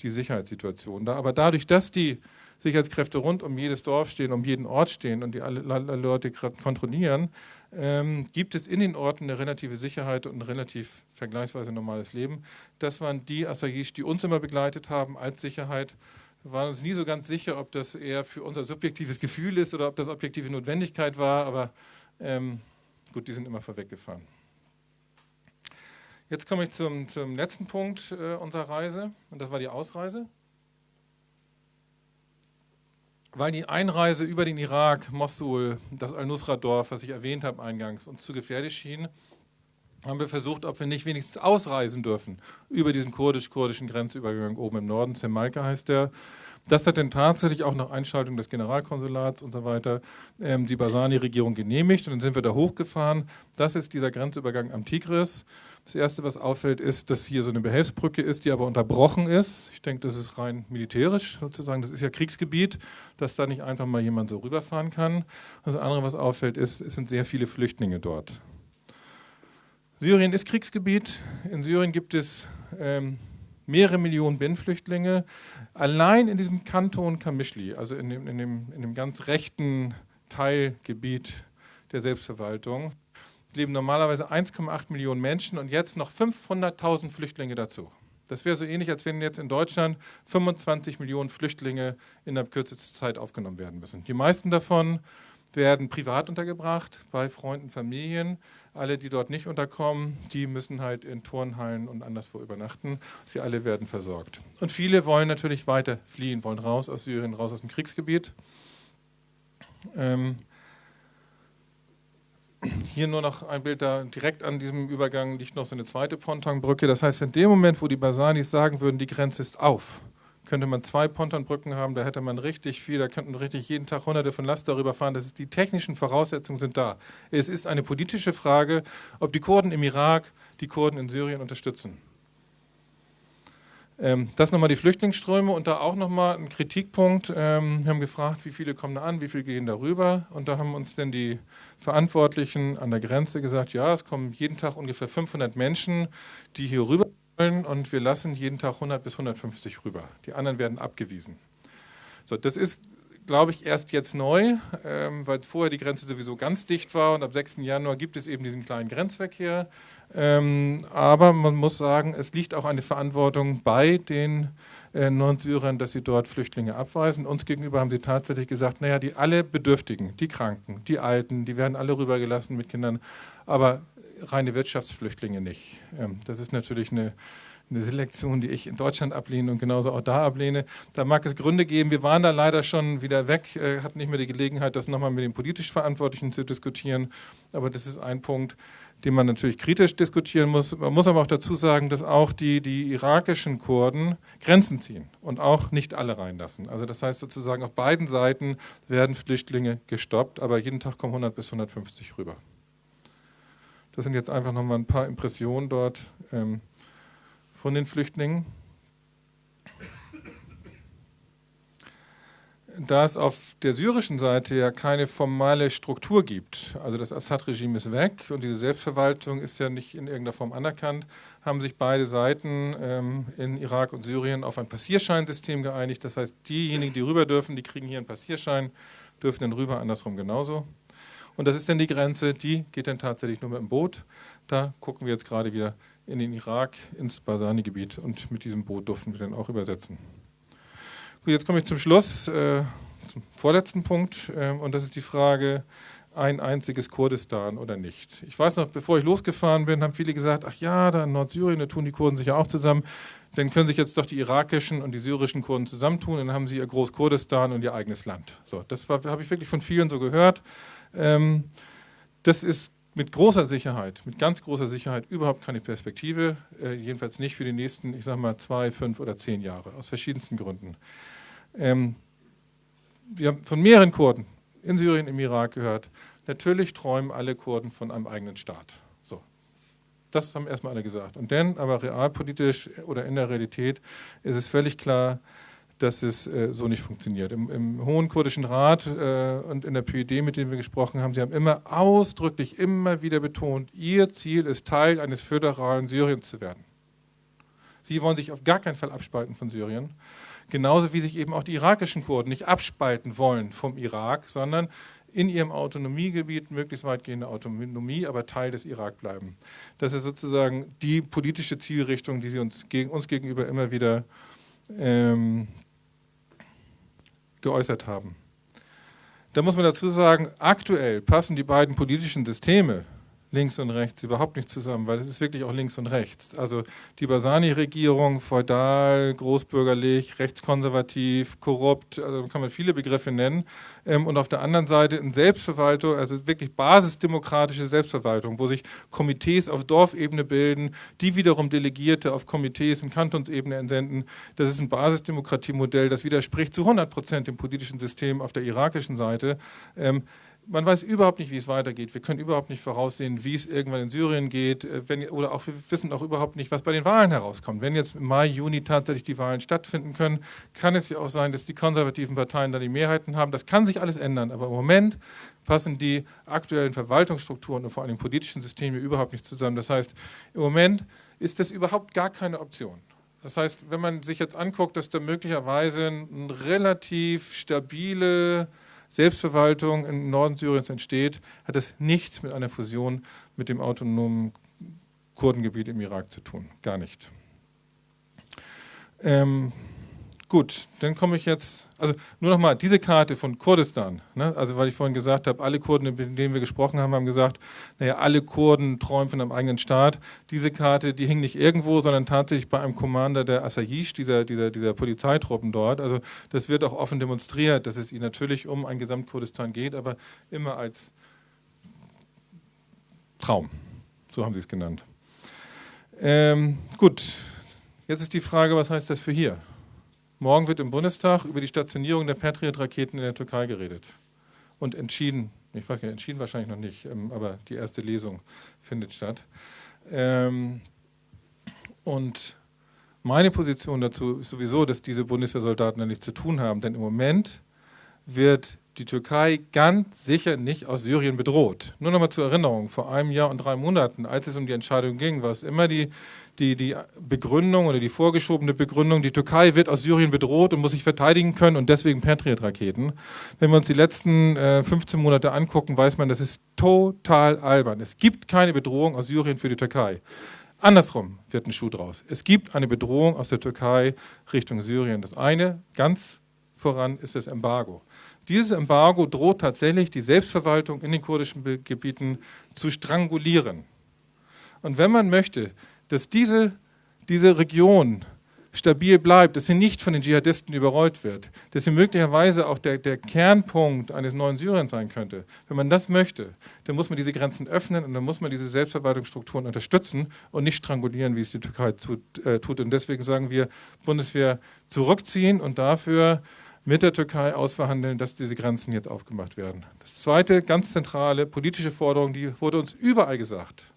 die Sicherheitssituation da. Aber dadurch, dass die Sicherheitskräfte rund um jedes Dorf stehen, um jeden Ort stehen und die alle, alle Leute kontrollieren, ähm, gibt es in den Orten eine relative Sicherheit und ein relativ vergleichsweise normales Leben. Das waren die Asayish, die uns immer begleitet haben als Sicherheit. Wir waren uns nie so ganz sicher, ob das eher für unser subjektives Gefühl ist oder ob das objektive Notwendigkeit war, aber ähm, gut, die sind immer vorweggefahren. Jetzt komme ich zum, zum letzten Punkt äh, unserer Reise und das war die Ausreise weil die Einreise über den Irak, Mosul, das Al-Nusra-Dorf, was ich erwähnt habe eingangs, uns zu gefährlich schien, haben wir versucht, ob wir nicht wenigstens ausreisen dürfen über diesen kurdisch-kurdischen Grenzübergang oben im Norden. Zemalka heißt der. Das hat dann tatsächlich auch nach Einschaltung des Generalkonsulats und so weiter ähm, die Basani-Regierung genehmigt und dann sind wir da hochgefahren. Das ist dieser Grenzübergang am Tigris. Das Erste, was auffällt, ist, dass hier so eine Behelfsbrücke ist, die aber unterbrochen ist. Ich denke, das ist rein militärisch sozusagen. Das ist ja Kriegsgebiet, dass da nicht einfach mal jemand so rüberfahren kann. Das andere, was auffällt, ist, es sind sehr viele Flüchtlinge dort. Syrien ist Kriegsgebiet. In Syrien gibt es ähm, mehrere Millionen Binnenflüchtlinge. Allein in diesem Kanton Kamischli, also in dem, in dem, in dem ganz rechten Teilgebiet der Selbstverwaltung, leben normalerweise 1,8 Millionen Menschen und jetzt noch 500.000 Flüchtlinge dazu. Das wäre so ähnlich, als wenn jetzt in Deutschland 25 Millionen Flüchtlinge in der kürzesten Zeit aufgenommen werden müssen. Die meisten davon werden privat untergebracht, bei Freunden, Familien. Alle, die dort nicht unterkommen, die müssen halt in Turnhallen und anderswo übernachten. Sie alle werden versorgt. Und viele wollen natürlich weiter fliehen, wollen raus aus Syrien, raus aus dem Kriegsgebiet. Ähm, hier nur noch ein Bild da, direkt an diesem Übergang liegt noch so eine zweite Pontonbrücke. Das heißt, in dem Moment, wo die Basanis sagen würden, die Grenze ist auf, könnte man zwei Pontonbrücken haben, da hätte man richtig viel, da könnten richtig jeden Tag hunderte von Last darüber fahren. Das ist, die technischen Voraussetzungen sind da. Es ist eine politische Frage, ob die Kurden im Irak die Kurden in Syrien unterstützen. Ähm, das nochmal die Flüchtlingsströme und da auch nochmal ein Kritikpunkt. Ähm, wir haben gefragt, wie viele kommen da an, wie viele gehen darüber. Und da haben uns dann die Verantwortlichen an der Grenze gesagt, ja, es kommen jeden Tag ungefähr 500 Menschen, die hier rüber und wir lassen jeden Tag 100 bis 150 rüber. Die anderen werden abgewiesen. So, das ist, glaube ich, erst jetzt neu, ähm, weil vorher die Grenze sowieso ganz dicht war und ab 6. Januar gibt es eben diesen kleinen Grenzverkehr. Ähm, aber man muss sagen, es liegt auch eine Verantwortung bei den äh, Nordsyrern, dass sie dort Flüchtlinge abweisen. Uns gegenüber haben sie tatsächlich gesagt, naja, die alle Bedürftigen, die Kranken, die Alten, die werden alle rübergelassen mit Kindern, aber reine Wirtschaftsflüchtlinge nicht. Ähm, das ist natürlich eine, eine Selektion, die ich in Deutschland ablehne und genauso auch da ablehne. Da mag es Gründe geben. Wir waren da leider schon wieder weg, äh, hatten nicht mehr die Gelegenheit, das nochmal mit den politisch Verantwortlichen zu diskutieren. Aber das ist ein Punkt, den man natürlich kritisch diskutieren muss. Man muss aber auch dazu sagen, dass auch die, die irakischen Kurden Grenzen ziehen und auch nicht alle reinlassen. Also das heißt sozusagen, auf beiden Seiten werden Flüchtlinge gestoppt, aber jeden Tag kommen 100 bis 150 rüber. Das sind jetzt einfach nochmal ein paar Impressionen dort ähm, von den Flüchtlingen. Da es auf der syrischen Seite ja keine formale Struktur gibt, also das Assad-Regime ist weg und diese Selbstverwaltung ist ja nicht in irgendeiner Form anerkannt, haben sich beide Seiten ähm, in Irak und Syrien auf ein Passierscheinsystem geeinigt. Das heißt, diejenigen, die rüber dürfen, die kriegen hier einen Passierschein, dürfen dann rüber, andersrum genauso. Und das ist dann die Grenze, die geht dann tatsächlich nur mit dem Boot. Da gucken wir jetzt gerade wieder in den Irak, ins Basani-Gebiet und mit diesem Boot durften wir dann auch übersetzen. Gut, jetzt komme ich zum Schluss, äh, zum vorletzten Punkt äh, und das ist die Frage, ein einziges Kurdistan oder nicht. Ich weiß noch, bevor ich losgefahren bin, haben viele gesagt, ach ja, da in Nordsyrien, da tun die Kurden sich ja auch zusammen, dann können sich jetzt doch die irakischen und die syrischen Kurden zusammentun, dann haben sie ihr Großkurdistan und ihr eigenes Land. So, das habe ich wirklich von vielen so gehört. Ähm, das ist mit großer Sicherheit, mit ganz großer Sicherheit überhaupt keine Perspektive, äh, jedenfalls nicht für die nächsten, ich sage mal, zwei, fünf oder zehn Jahre, aus verschiedensten Gründen. Ähm, wir haben von mehreren Kurden in Syrien, im Irak gehört, natürlich träumen alle Kurden von einem eigenen Staat. So. Das haben erstmal alle gesagt. Und dann, aber realpolitisch oder in der Realität, ist es völlig klar, dass es äh, so nicht funktioniert. Im, Im, Hohen Kurdischen Rat äh, und in der PUD, mit denen wir gesprochen haben, sie haben immer ausdrücklich, immer wieder betont, ihr Ziel ist Teil eines föderalen Syriens zu werden. Sie wollen sich auf gar keinen Fall abspalten von Syrien. Genauso wie sich eben auch die irakischen Kurden nicht abspalten wollen vom Irak, sondern in ihrem Autonomiegebiet, möglichst weitgehende Autonomie, aber Teil des Irak bleiben. Das ist sozusagen die politische Zielrichtung, die sie uns, gegen, uns gegenüber immer wieder ähm, geäußert haben. Da muss man dazu sagen, aktuell passen die beiden politischen Systeme links und rechts überhaupt nicht zusammen, weil es ist wirklich auch links und rechts. Also die Basani-Regierung, feudal, großbürgerlich, rechtskonservativ, korrupt, also kann man viele Begriffe nennen. Ähm, und auf der anderen Seite eine Selbstverwaltung, also wirklich basisdemokratische Selbstverwaltung, wo sich Komitees auf Dorfebene bilden, die wiederum Delegierte auf Komitees in Kantonsebene entsenden. Das ist ein Basisdemokratiemodell, das widerspricht zu 100 Prozent dem politischen System auf der irakischen Seite. Man weiß überhaupt nicht, wie es weitergeht. Wir können überhaupt nicht voraussehen, wie es irgendwann in Syrien geht. Äh, wenn, oder auch wir wissen auch überhaupt nicht, was bei den Wahlen herauskommt. Wenn jetzt im Mai, Juni tatsächlich die Wahlen stattfinden können, kann es ja auch sein, dass die konservativen Parteien da die Mehrheiten haben. Das kann sich alles ändern. Aber im Moment passen die aktuellen Verwaltungsstrukturen und vor allem politischen Systeme überhaupt nicht zusammen. Das heißt, im Moment ist das überhaupt gar keine Option. Das heißt, wenn man sich jetzt anguckt, dass da möglicherweise ein relativ stabile Selbstverwaltung im Norden Syriens entsteht, hat es nichts mit einer Fusion mit dem autonomen Kurdengebiet im Irak zu tun. Gar nicht. Ähm, Gut, dann komme ich jetzt, also nur nochmal, diese Karte von Kurdistan, ne, also weil ich vorhin gesagt habe, alle Kurden, mit denen wir gesprochen haben, haben gesagt, naja, alle Kurden träumen von einem eigenen Staat. Diese Karte, die hing nicht irgendwo, sondern tatsächlich bei einem Commander der Asayish, dieser, dieser, dieser Polizeitruppen dort. Also das wird auch offen demonstriert, dass es ihnen natürlich um ein Gesamtkurdistan geht, aber immer als Traum, so haben sie es genannt. Ähm, gut, jetzt ist die Frage, was heißt das für hier? Morgen wird im Bundestag über die Stationierung der Patriot-Raketen in der Türkei geredet und entschieden. Ich weiß nicht, entschieden wahrscheinlich noch nicht, ähm, aber die erste Lesung findet statt. Ähm, und meine Position dazu ist sowieso, dass diese Bundeswehrsoldaten da nichts zu tun haben, denn im Moment wird die Türkei ganz sicher nicht aus Syrien bedroht. Nur noch mal zur Erinnerung, vor einem Jahr und drei Monaten, als es um die Entscheidung ging, war es immer die, die, die Begründung oder die vorgeschobene Begründung, die Türkei wird aus Syrien bedroht und muss sich verteidigen können und deswegen Patriot-Raketen. Wenn wir uns die letzten äh, 15 Monate angucken, weiß man, das ist total albern. Es gibt keine Bedrohung aus Syrien für die Türkei. Andersrum wird ein Schuh draus. Es gibt eine Bedrohung aus der Türkei Richtung Syrien. Das eine, ganz voran, ist das Embargo. Dieses Embargo droht tatsächlich die Selbstverwaltung in den kurdischen Gebieten zu strangulieren. Und wenn man möchte, dass diese, diese Region stabil bleibt, dass sie nicht von den Dschihadisten überrollt wird, dass sie möglicherweise auch der, der Kernpunkt eines neuen Syriens sein könnte. Wenn man das möchte, dann muss man diese Grenzen öffnen und dann muss man diese Selbstverwaltungsstrukturen unterstützen und nicht strangulieren, wie es die Türkei tut. Äh, tut. Und deswegen sagen wir, Bundeswehr zurückziehen und dafür mit der Türkei ausverhandeln, dass diese Grenzen jetzt aufgemacht werden. Das zweite, ganz zentrale politische Forderung, die wurde uns überall gesagt.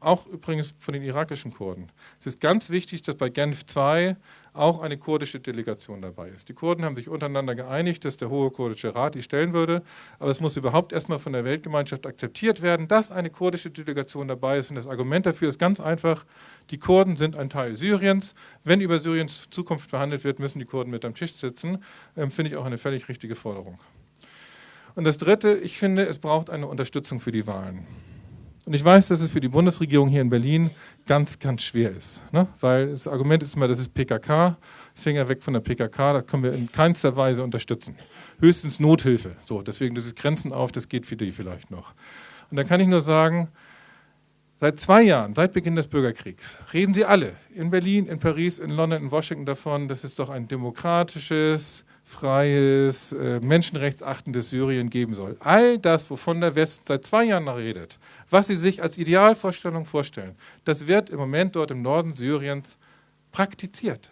Auch übrigens von den irakischen Kurden. Es ist ganz wichtig, dass bei Genf II auch eine kurdische Delegation dabei ist. Die Kurden haben sich untereinander geeinigt, dass der Hohe Kurdische Rat die stellen würde, aber es muss überhaupt erstmal von der Weltgemeinschaft akzeptiert werden, dass eine kurdische Delegation dabei ist. Und das Argument dafür ist ganz einfach, die Kurden sind ein Teil Syriens. Wenn über Syriens Zukunft verhandelt wird, müssen die Kurden mit am Tisch sitzen. Ähm, Finde ich auch eine völlig richtige Forderung. Und das Dritte, ich finde, es braucht eine Unterstützung für die Wahlen. Und ich weiß, dass es für die Bundesregierung hier in Berlin ganz, ganz schwer ist. Ne? Weil das Argument ist immer, das ist PKK, Finger weg von der PKK, das können wir in keinster Weise unterstützen. Höchstens Nothilfe. So, deswegen das ist Grenzen auf, das geht für die vielleicht noch. Und da kann ich nur sagen, Seit zwei Jahren, seit Beginn des Bürgerkriegs, reden sie alle in Berlin, in Paris, in London, in Washington davon, dass es doch ein demokratisches, freies, äh, menschenrechtsachtendes Syrien geben soll. All das, wovon der Westen seit zwei Jahren redet, was sie sich als Idealvorstellung vorstellen, das wird im Moment dort im Norden Syriens praktiziert.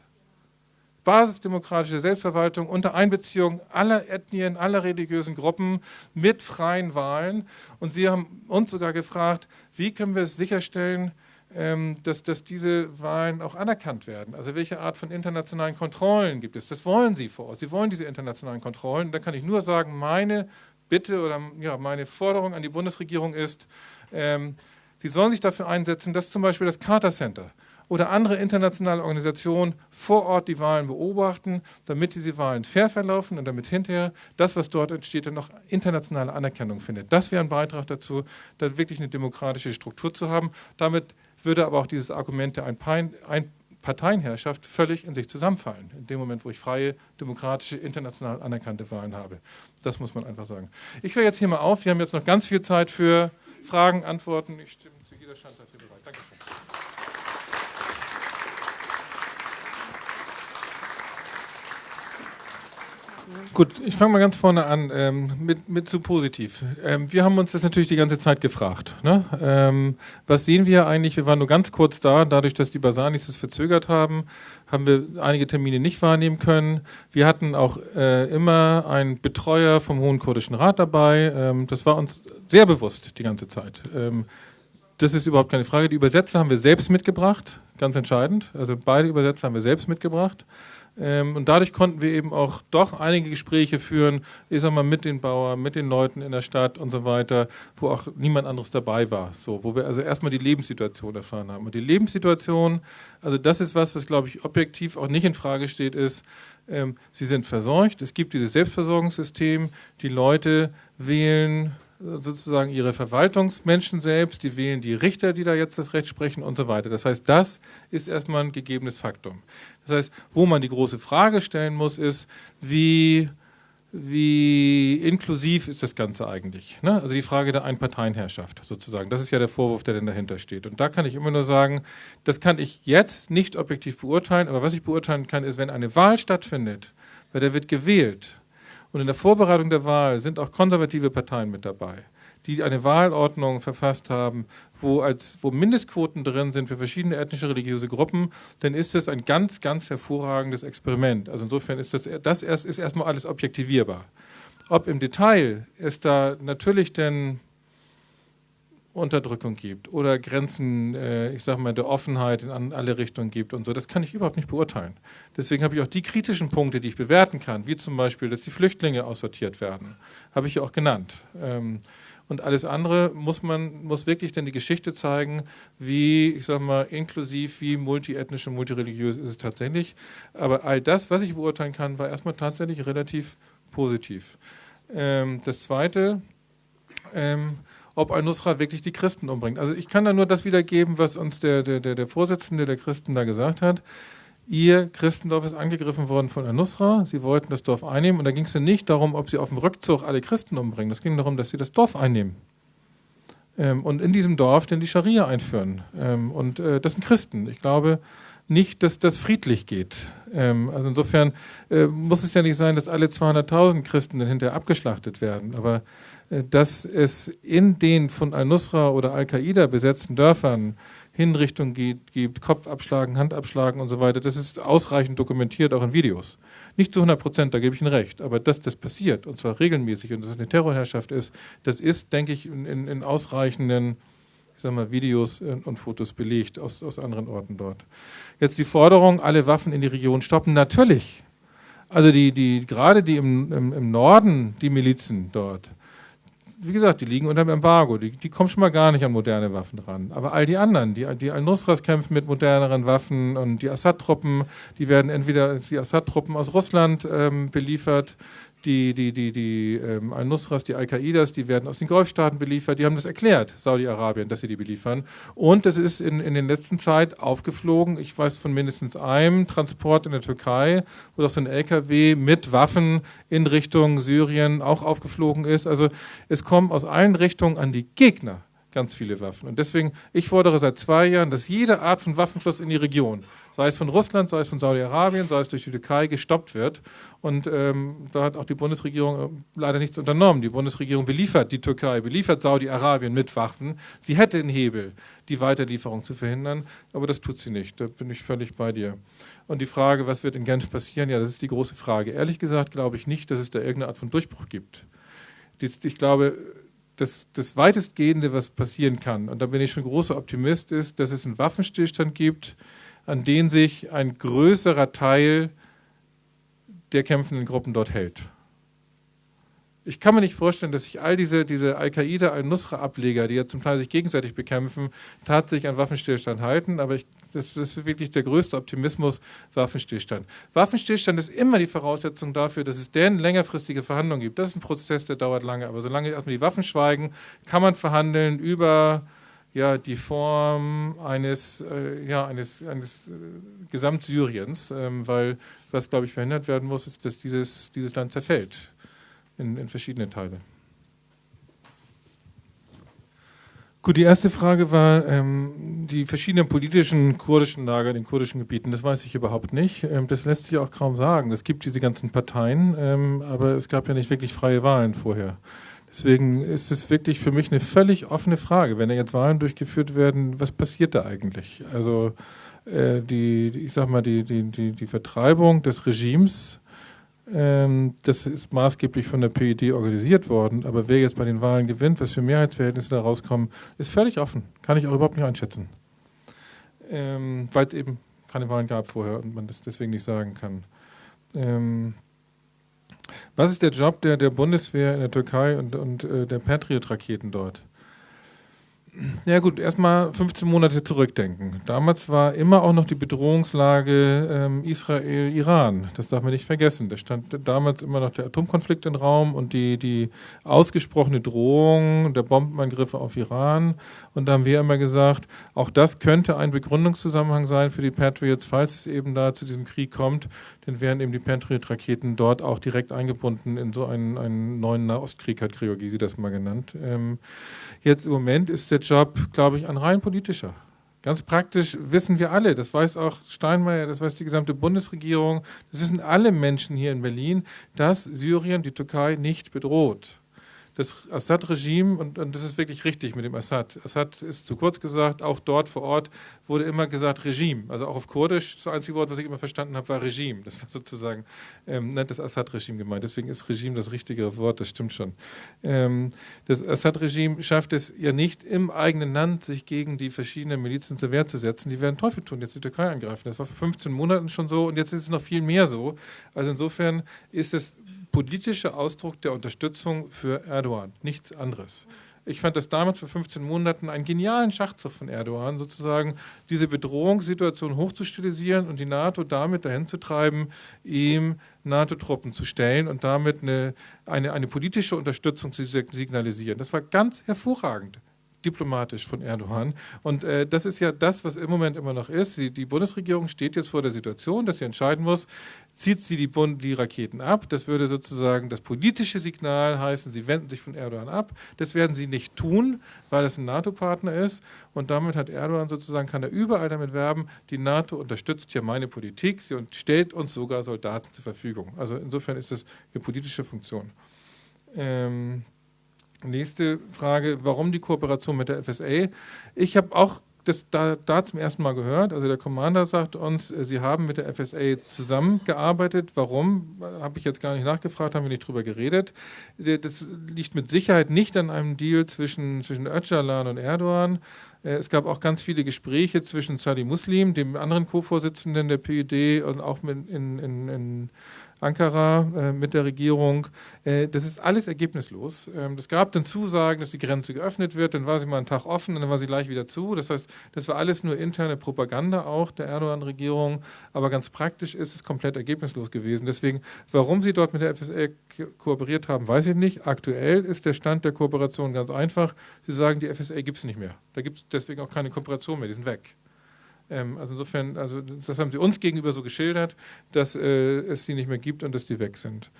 Basisdemokratische Selbstverwaltung unter Einbeziehung aller Ethnien, aller religiösen Gruppen mit freien Wahlen. Und Sie haben uns sogar gefragt, wie können wir es sicherstellen, dass, dass diese Wahlen auch anerkannt werden. Also welche Art von internationalen Kontrollen gibt es? Das wollen Sie vor Ort. Sie wollen diese internationalen Kontrollen. Da kann ich nur sagen, meine Bitte oder ja, meine Forderung an die Bundesregierung ist, ähm, Sie sollen sich dafür einsetzen, dass zum Beispiel das Carter Center oder andere internationale Organisationen vor Ort die Wahlen beobachten, damit diese Wahlen fair verlaufen und damit hinterher das, was dort entsteht, dann noch internationale Anerkennung findet. Das wäre ein Beitrag dazu, da wirklich eine demokratische Struktur zu haben. Damit würde aber auch dieses Argument der Ein Parteienherrschaft völlig in sich zusammenfallen, in dem Moment, wo ich freie, demokratische, international anerkannte Wahlen habe. Das muss man einfach sagen. Ich höre jetzt hier mal auf. Wir haben jetzt noch ganz viel Zeit für Fragen, Antworten. Ich stimme zu jeder Stand dafür bereit. Dankeschön. Gut, ich fange mal ganz vorne an ähm, mit, mit zu positiv. Ähm, wir haben uns das natürlich die ganze Zeit gefragt. Ne? Ähm, was sehen wir eigentlich? Wir waren nur ganz kurz da. Dadurch, dass die Basanis es verzögert haben, haben wir einige Termine nicht wahrnehmen können. Wir hatten auch äh, immer einen Betreuer vom Hohen Kurdischen Rat dabei. Ähm, das war uns sehr bewusst die ganze Zeit. Ähm, das ist überhaupt keine Frage. Die Übersetzer haben wir selbst mitgebracht, ganz entscheidend. Also beide Übersetzer haben wir selbst mitgebracht. Ähm, und dadurch konnten wir eben auch doch einige Gespräche führen, ich sag mal, mit den Bauern, mit den Leuten in der Stadt und so weiter, wo auch niemand anderes dabei war. So, wo wir also erstmal die Lebenssituation erfahren haben. Und die Lebenssituation, also das ist was, was glaube ich objektiv auch nicht in Frage steht, ist, ähm, sie sind versorgt, es gibt dieses Selbstversorgungssystem, die Leute wählen sozusagen ihre Verwaltungsmenschen selbst, die wählen die Richter, die da jetzt das Recht sprechen und so weiter. Das heißt, das ist erstmal ein gegebenes Faktum. Das heißt, wo man die große Frage stellen muss, ist, wie, wie inklusiv ist das Ganze eigentlich? Ne? Also die Frage der Einparteienherrschaft sozusagen. Das ist ja der Vorwurf, der denn dahinter steht. Und da kann ich immer nur sagen, das kann ich jetzt nicht objektiv beurteilen, aber was ich beurteilen kann, ist, wenn eine Wahl stattfindet, bei der wird gewählt, und in der Vorbereitung der Wahl sind auch konservative Parteien mit dabei, die eine Wahlordnung verfasst haben, wo, als, wo Mindestquoten drin sind für verschiedene ethnische, religiöse Gruppen, dann ist das ein ganz, ganz hervorragendes Experiment. Also insofern ist das, das erst, ist erstmal alles objektivierbar. Ob im Detail es da natürlich denn Unterdrückung gibt oder Grenzen, äh, ich sage mal, der Offenheit in alle Richtungen gibt und so, das kann ich überhaupt nicht beurteilen. Deswegen habe ich auch die kritischen Punkte, die ich bewerten kann, wie zum Beispiel, dass die Flüchtlinge aussortiert werden, habe ich ja auch genannt. Ähm, und alles andere muss man, muss wirklich dann die Geschichte zeigen, wie, ich sage mal, inklusiv, wie multiethnisch und multireligiös ist es tatsächlich. Aber all das, was ich beurteilen kann, war erstmal tatsächlich relativ positiv. Ähm, das Zweite, ähm, ob Al-Nusra wirklich die Christen umbringt. Also ich kann da nur das wiedergeben, was uns der, der, der Vorsitzende der Christen da gesagt hat. Ihr Christendorf ist angegriffen worden von Al-Nusra. Sie wollten das Dorf einnehmen. Und da ging es dann nicht darum, ob sie auf dem Rückzug alle Christen umbringen. Es ging darum, dass sie das Dorf einnehmen. Ähm, und in diesem Dorf dann die Scharia einführen. Ähm, und äh, das sind Christen. Ich glaube nicht, dass das friedlich geht. Ähm, also insofern äh, muss es ja nicht sein, dass alle 200.000 Christen dann hinterher abgeschlachtet werden. Aber äh, dass es in den von Al-Nusra oder Al-Qaida besetzten Dörfern Hinrichtungen gibt, gibt, Kopfabschlagen, Handabschlagen und so weiter. Das ist ausreichend dokumentiert, auch in Videos. Nicht zu 100 Prozent, da gebe ich Ihnen recht, aber dass das passiert, und zwar regelmäßig, und dass es eine Terrorherrschaft ist, das ist, denke ich, in, in ausreichenden ich sag mal, Videos und Fotos belegt aus, aus anderen Orten dort. Jetzt die Forderung, alle Waffen in die Region stoppen, natürlich. Also die, die, gerade die im, im, im Norden, die Milizen dort, wie gesagt, die liegen unter dem Embargo. Die, die, kommen schon mal gar nicht an moderne Waffen ran. Aber all die anderen, die, die Al-Nusras kämpfen mit moderneren Waffen und die Assad-Truppen, die werden entweder die Assad-Truppen aus Russland ähm, beliefert, die, die, die, die ähm, Al-Nusras, die Al-Qaidas, die werden aus den Golfstaaten beliefert. Die haben das erklärt, Saudi-Arabien, dass sie die beliefern. Und es ist in, in den letzten Zeit aufgeflogen. Ich weiß von mindestens einem Transport in der Türkei, wo das so ein LKW mit Waffen in Richtung Syrien auch aufgeflogen ist. Also es kommt aus allen Richtungen an die Gegner ganz viele Waffen. Und deswegen, ich fordere seit zwei Jahren, dass jede Art von Waffenfluss in die Region, sei es von Russland, sei es von Saudi-Arabien, sei es durch die Türkei, gestoppt wird. Und ähm, da hat auch die Bundesregierung äh, leider nichts unternommen. Die Bundesregierung beliefert die Türkei, beliefert Saudi-Arabien mit Waffen. Sie hätte einen Hebel, die Weiterlieferung zu verhindern, aber das tut sie nicht. Da bin ich völlig bei dir. Und die Frage, was wird in Genf passieren, ja, das ist die große Frage. Ehrlich gesagt glaube ich nicht, dass es da irgendeine Art von Durchbruch gibt. Ich glaube, das, das weitestgehende, was passieren kann, und da bin ich schon großer Optimist, ist, dass es einen Waffenstillstand gibt, an den sich ein größerer Teil der kämpfenden Gruppen dort hält. Ich kann mir nicht vorstellen, dass sich all diese, diese Al-Qaida, Al-Nusra-Ableger, die ja zum Teil sich gegenseitig bekämpfen, tatsächlich an Waffenstillstand halten. Aber ich, das, das, ist wirklich der größte Optimismus, Waffenstillstand. Waffenstillstand ist immer die Voraussetzung dafür, dass es denn längerfristige Verhandlungen gibt. Das ist ein Prozess, der dauert lange. Aber solange erstmal die Waffen schweigen, kann man verhandeln über ja, die Form eines, äh, ja, eines, eines äh, Gesamtsyriens, ähm, weil was, glaube ich, verhindert werden muss, ist, dass dieses, dieses Land zerfällt in, in verschiedene Teile. Gut, die erste Frage war ähm, die verschiedenen politischen kurdischen Lager in den kurdischen Gebieten. Das weiß ich überhaupt nicht. Ähm, das lässt sich auch kaum sagen. Es gibt diese ganzen Parteien, ähm, aber es gab ja nicht wirklich freie Wahlen vorher. Deswegen ist es wirklich für mich eine völlig offene Frage. Wenn da jetzt Wahlen durchgeführt werden, was passiert da eigentlich? Also äh, die, ich sag mal, die, die, die, die Vertreibung des Regimes das ist maßgeblich von der PED organisiert worden. Aber wer jetzt bei den Wahlen gewinnt, was für Mehrheitsverhältnisse da rauskommen, ist völlig offen. Kann ich auch überhaupt nicht einschätzen. Ähm, Weil es eben keine Wahlen gab vorher und man das deswegen nicht sagen kann. Ähm, was ist der Job der, der Bundeswehr in der Türkei und, und äh, der Patriot-Raketen dort? Ja gut, erstmal 15 Monate zurückdenken. Damals war immer auch noch die Bedrohungslage ähm, Israel-Iran. Das darf man nicht vergessen. Da stand damals immer noch der Atomkonflikt im Raum und die, die ausgesprochene Drohung der Bombenangriffe auf Iran. Und da haben wir immer gesagt, auch das könnte ein Begründungszusammenhang sein für die Patriots, falls es eben da zu diesem Krieg kommt. Dann wären eben die Patriot-Raketen dort auch direkt eingebunden in so einen, einen neuen Nahostkrieg, hat Georgi das mal genannt. Ähm, Jetzt im Moment ist der Job, glaube ich, ein rein politischer. Ganz praktisch wissen wir alle, das weiß auch Steinmeier, das weiß die gesamte Bundesregierung, das wissen alle Menschen hier in Berlin, dass Syrien die Türkei nicht bedroht. Das Assad-Regime, und, und das ist wirklich richtig mit dem Assad, Assad ist zu kurz gesagt, auch dort vor Ort wurde immer gesagt Regime, also auch auf Kurdisch, das einzige Wort, was ich immer verstanden habe, war Regime. Das war sozusagen ähm, nicht das Assad-Regime gemeint. Deswegen ist Regime das richtige Wort, das stimmt schon. Ähm, das Assad-Regime schafft es ja nicht im eigenen Land, sich gegen die verschiedenen Milizen zur Wehr zu setzen. Die werden Teufel tun, jetzt die Türkei angreifen. Das war vor 15 Monaten schon so und jetzt ist es noch viel mehr so. Also insofern ist es politischer Ausdruck der Unterstützung für Erdogan, nichts anderes. Ich fand das damals vor 15 Monaten einen genialen Schachzug von Erdogan, sozusagen diese Bedrohungssituation hochzustilisieren und die NATO damit dahin zu treiben, ihm NATO-Truppen zu stellen und damit eine, eine, eine politische Unterstützung zu signalisieren. Das war ganz hervorragend diplomatisch von Erdogan. Und äh, das ist ja das, was im Moment immer noch ist. Die, die, Bundesregierung steht jetzt vor der Situation, dass sie entscheiden muss, zieht sie die, Bund, die Raketen ab. Das würde sozusagen das politische Signal heißen, sie wenden sich von Erdogan ab. Das werden sie nicht tun, weil es ein NATO-Partner ist. Und damit hat Erdogan sozusagen, kann er überall damit werben, die NATO unterstützt ja meine Politik, sie stellt uns sogar Soldaten zur Verfügung. Also insofern ist das eine politische Funktion. Ähm, Nächste Frage, warum die Kooperation mit der FSA? Ich habe auch das da, da, zum ersten Mal gehört. Also der Commander sagt uns, äh, Sie haben mit der FSA zusammengearbeitet. Warum? Habe ich jetzt gar nicht nachgefragt, haben wir nicht drüber geredet. Das liegt mit Sicherheit nicht an einem Deal zwischen, zwischen Öcalan und Erdogan. Äh, es gab auch ganz viele Gespräche zwischen Sadi Muslim, dem anderen Co-Vorsitzenden der PUD und auch in, in, in Ankara äh, mit der Regierung. Äh, das ist alles ergebnislos. Ähm, gab dann Zusagen, dass die Grenze geöffnet wird, dann war sie mal einen Tag offen dann war sie gleich wieder zu. Das heißt, das war alles nur interne Propaganda auch der Erdogan-Regierung, aber ganz praktisch ist es komplett ergebnislos gewesen. Deswegen, warum sie dort mit der FSA kooperiert haben, weiß ich nicht. Aktuell ist der Stand der Kooperation ganz einfach. Sie sagen, die FSA gibt es nicht mehr. Da gibt es deswegen auch keine Kooperation mehr, die sind weg. Ähm, also insofern, also das haben sie uns gegenüber so geschildert, dass äh, es die nicht mehr gibt und dass die weg sind.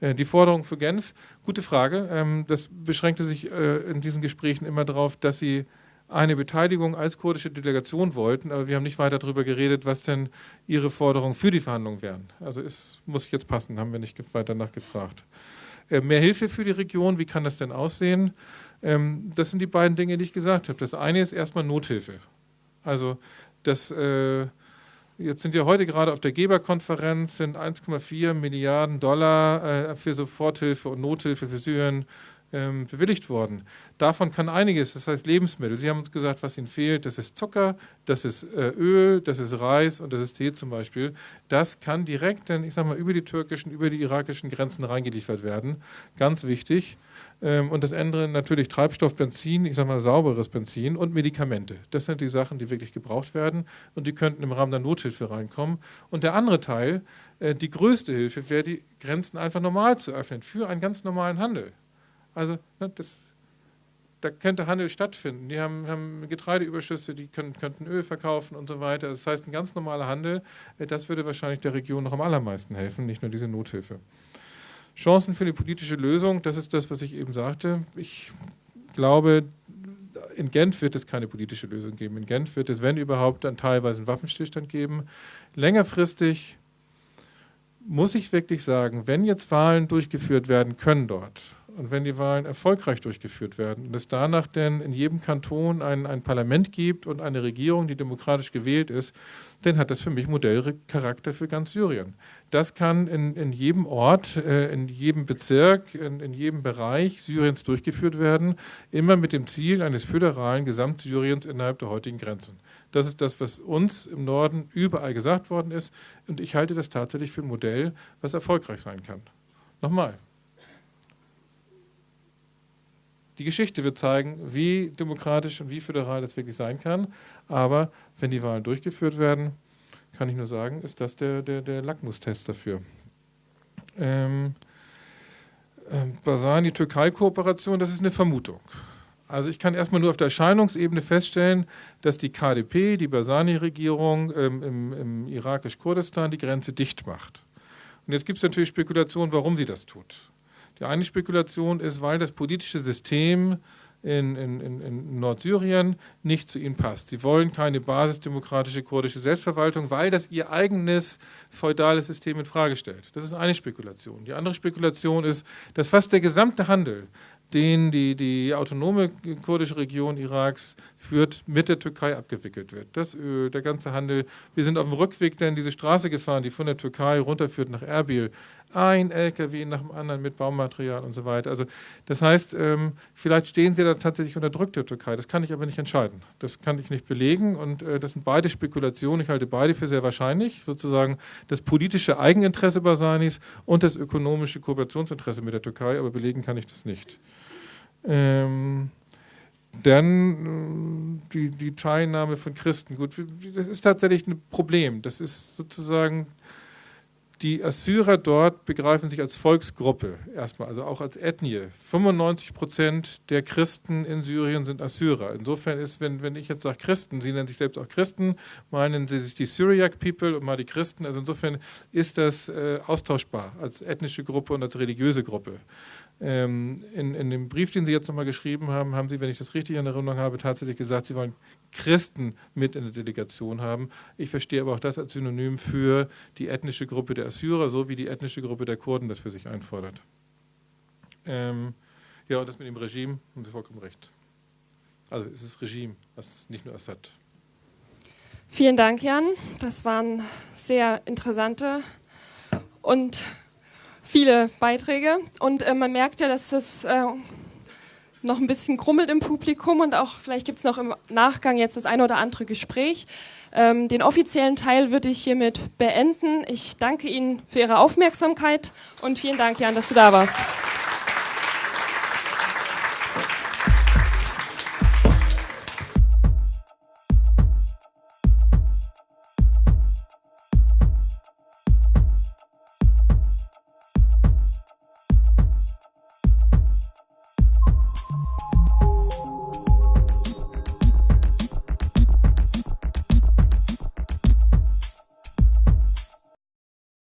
Äh, die Forderung für Genf, gute Frage. Ähm, das beschränkte sich äh, in diesen Gesprächen immer darauf, dass sie eine Beteiligung als kurdische Delegation wollten, aber wir haben nicht weiter darüber geredet, was denn ihre Forderungen für die Verhandlungen wären. Also es muss jetzt passen, haben wir nicht weiter nachgefragt. Äh, mehr Hilfe für die Region, wie kann das denn aussehen? Ähm, das sind die beiden Dinge, die ich gesagt habe. Das eine ist erstmal Nothilfe. Also das, äh, jetzt sind wir heute gerade auf der Geberkonferenz, sind 1,4 Milliarden Dollar äh, für Soforthilfe und Nothilfe für Syrien ähm, bewilligt worden. Davon kann einiges, das heißt Lebensmittel. Sie haben uns gesagt, was Ihnen fehlt. Das ist Zucker, das ist äh, Öl, das ist Reis und das ist Tee zum Beispiel. Das kann direkt, ich sag mal, über die türkischen, über die irakischen Grenzen reingeliefert werden. Ganz wichtig. Ähm, und das andere natürlich Treibstoff, Benzin, ich sage mal sauberes Benzin und Medikamente. Das sind die Sachen, die wirklich gebraucht werden und die könnten im Rahmen der Nothilfe reinkommen. Und der andere Teil, äh, die größte Hilfe, wäre die Grenzen einfach normal zu öffnen für einen ganz normalen Handel. Also ne, das, da könnte Handel stattfinden. Die haben, haben Getreideüberschüsse, die können, könnten Öl verkaufen und so weiter. Das heißt, ein ganz normaler Handel, äh, das würde wahrscheinlich der Region noch am allermeisten helfen, nicht nur diese Nothilfe. Chancen für eine politische Lösung, das ist das, was ich eben sagte. Ich glaube, in Genf wird es keine politische Lösung geben. In Genf wird es, wenn überhaupt, dann teilweise einen Waffenstillstand geben. Längerfristig muss ich wirklich sagen, wenn jetzt Wahlen durchgeführt werden können dort, und wenn die Wahlen erfolgreich durchgeführt werden und es danach denn in jedem Kanton ein, ein Parlament gibt und eine Regierung, die demokratisch gewählt ist, dann hat das für mich Modellcharakter für ganz Syrien. Das kann in, in jedem Ort, äh, in jedem Bezirk, in, in jedem Bereich Syriens durchgeführt werden, immer mit dem Ziel eines föderalen Gesamtsyriens innerhalb der heutigen Grenzen. Das ist das, was uns im Norden überall gesagt worden ist. Und ich halte das tatsächlich für ein Modell, was erfolgreich sein kann. Nochmal, Die Geschichte wird zeigen, wie demokratisch und wie föderal das wirklich sein kann. Aber wenn die Wahlen durchgeführt werden, kann ich nur sagen, ist das der, der, der Lackmustest dafür. Ähm, äh, Basani-Türkei-Kooperation, das ist eine Vermutung. Also ich kann erstmal nur auf der Erscheinungsebene feststellen, dass die KDP, die Basani-Regierung ähm, im, im irakisch-Kurdistan die Grenze dicht macht. Und jetzt gibt es natürlich Spekulationen, warum sie das tut. Die eine Spekulation ist, weil das politische System in, in, in, Nordsyrien nicht zu ihnen passt. Sie wollen keine basisdemokratische kurdische Selbstverwaltung, weil das ihr eigenes feudales System in Frage stellt. Das ist eine Spekulation. Die andere Spekulation ist, dass fast der gesamte Handel den die, die autonome kurdische Region Iraks führt, mit der Türkei abgewickelt wird. Das Öl, der ganze Handel. Wir sind auf dem Rückweg dann diese Straße gefahren, die von der Türkei runterführt nach Erbil ein LKW nach dem anderen mit Baumaterial und so weiter. Also das heißt, ähm, vielleicht stehen sie da tatsächlich unter Druck der Türkei. Das kann ich aber nicht entscheiden. Das kann ich nicht belegen und äh, das sind beide Spekulationen. Ich halte beide für sehr wahrscheinlich. Sozusagen das politische Eigeninteresse Basanis und das ökonomische Kooperationsinteresse mit der Türkei, aber belegen kann ich das nicht. Ähm, dann äh, die, die Teilnahme von Christen. Gut, das ist tatsächlich ein Problem. Das ist sozusagen die Assyrer dort begreifen sich als Volksgruppe erstmal, also auch als Ethnie. 95 Prozent der Christen in Syrien sind Assyrer. Insofern ist, wenn, wenn ich jetzt sage Christen, sie nennen sich selbst auch Christen, meinen sie sich die Syriac People und mal die Christen. Also insofern ist das äh, austauschbar als ethnische Gruppe und als religiöse Gruppe. Ähm, in, in dem Brief, den Sie jetzt nochmal geschrieben haben, haben Sie, wenn ich das richtig in Erinnerung habe, tatsächlich gesagt, Sie wollen Christen mit in der Delegation haben. Ich verstehe aber auch das als Synonym für die ethnische Gruppe der Assyrer, so wie die ethnische Gruppe der Kurden das für sich einfordert. Ähm, ja, und das mit dem Regime, haben Sie vollkommen recht. Also es ist Regime, es ist nicht nur Assad. Vielen Dank, Jan. Das waren sehr interessante und viele Beiträge. Und äh, man merkt ja, dass es äh, noch ein bisschen krummelt im Publikum und auch vielleicht gibt es noch im Nachgang jetzt das eine oder andere Gespräch. Ähm, den offiziellen Teil würde ich hiermit beenden. Ich danke Ihnen für Ihre Aufmerksamkeit und vielen Dank, Jan, dass du da warst.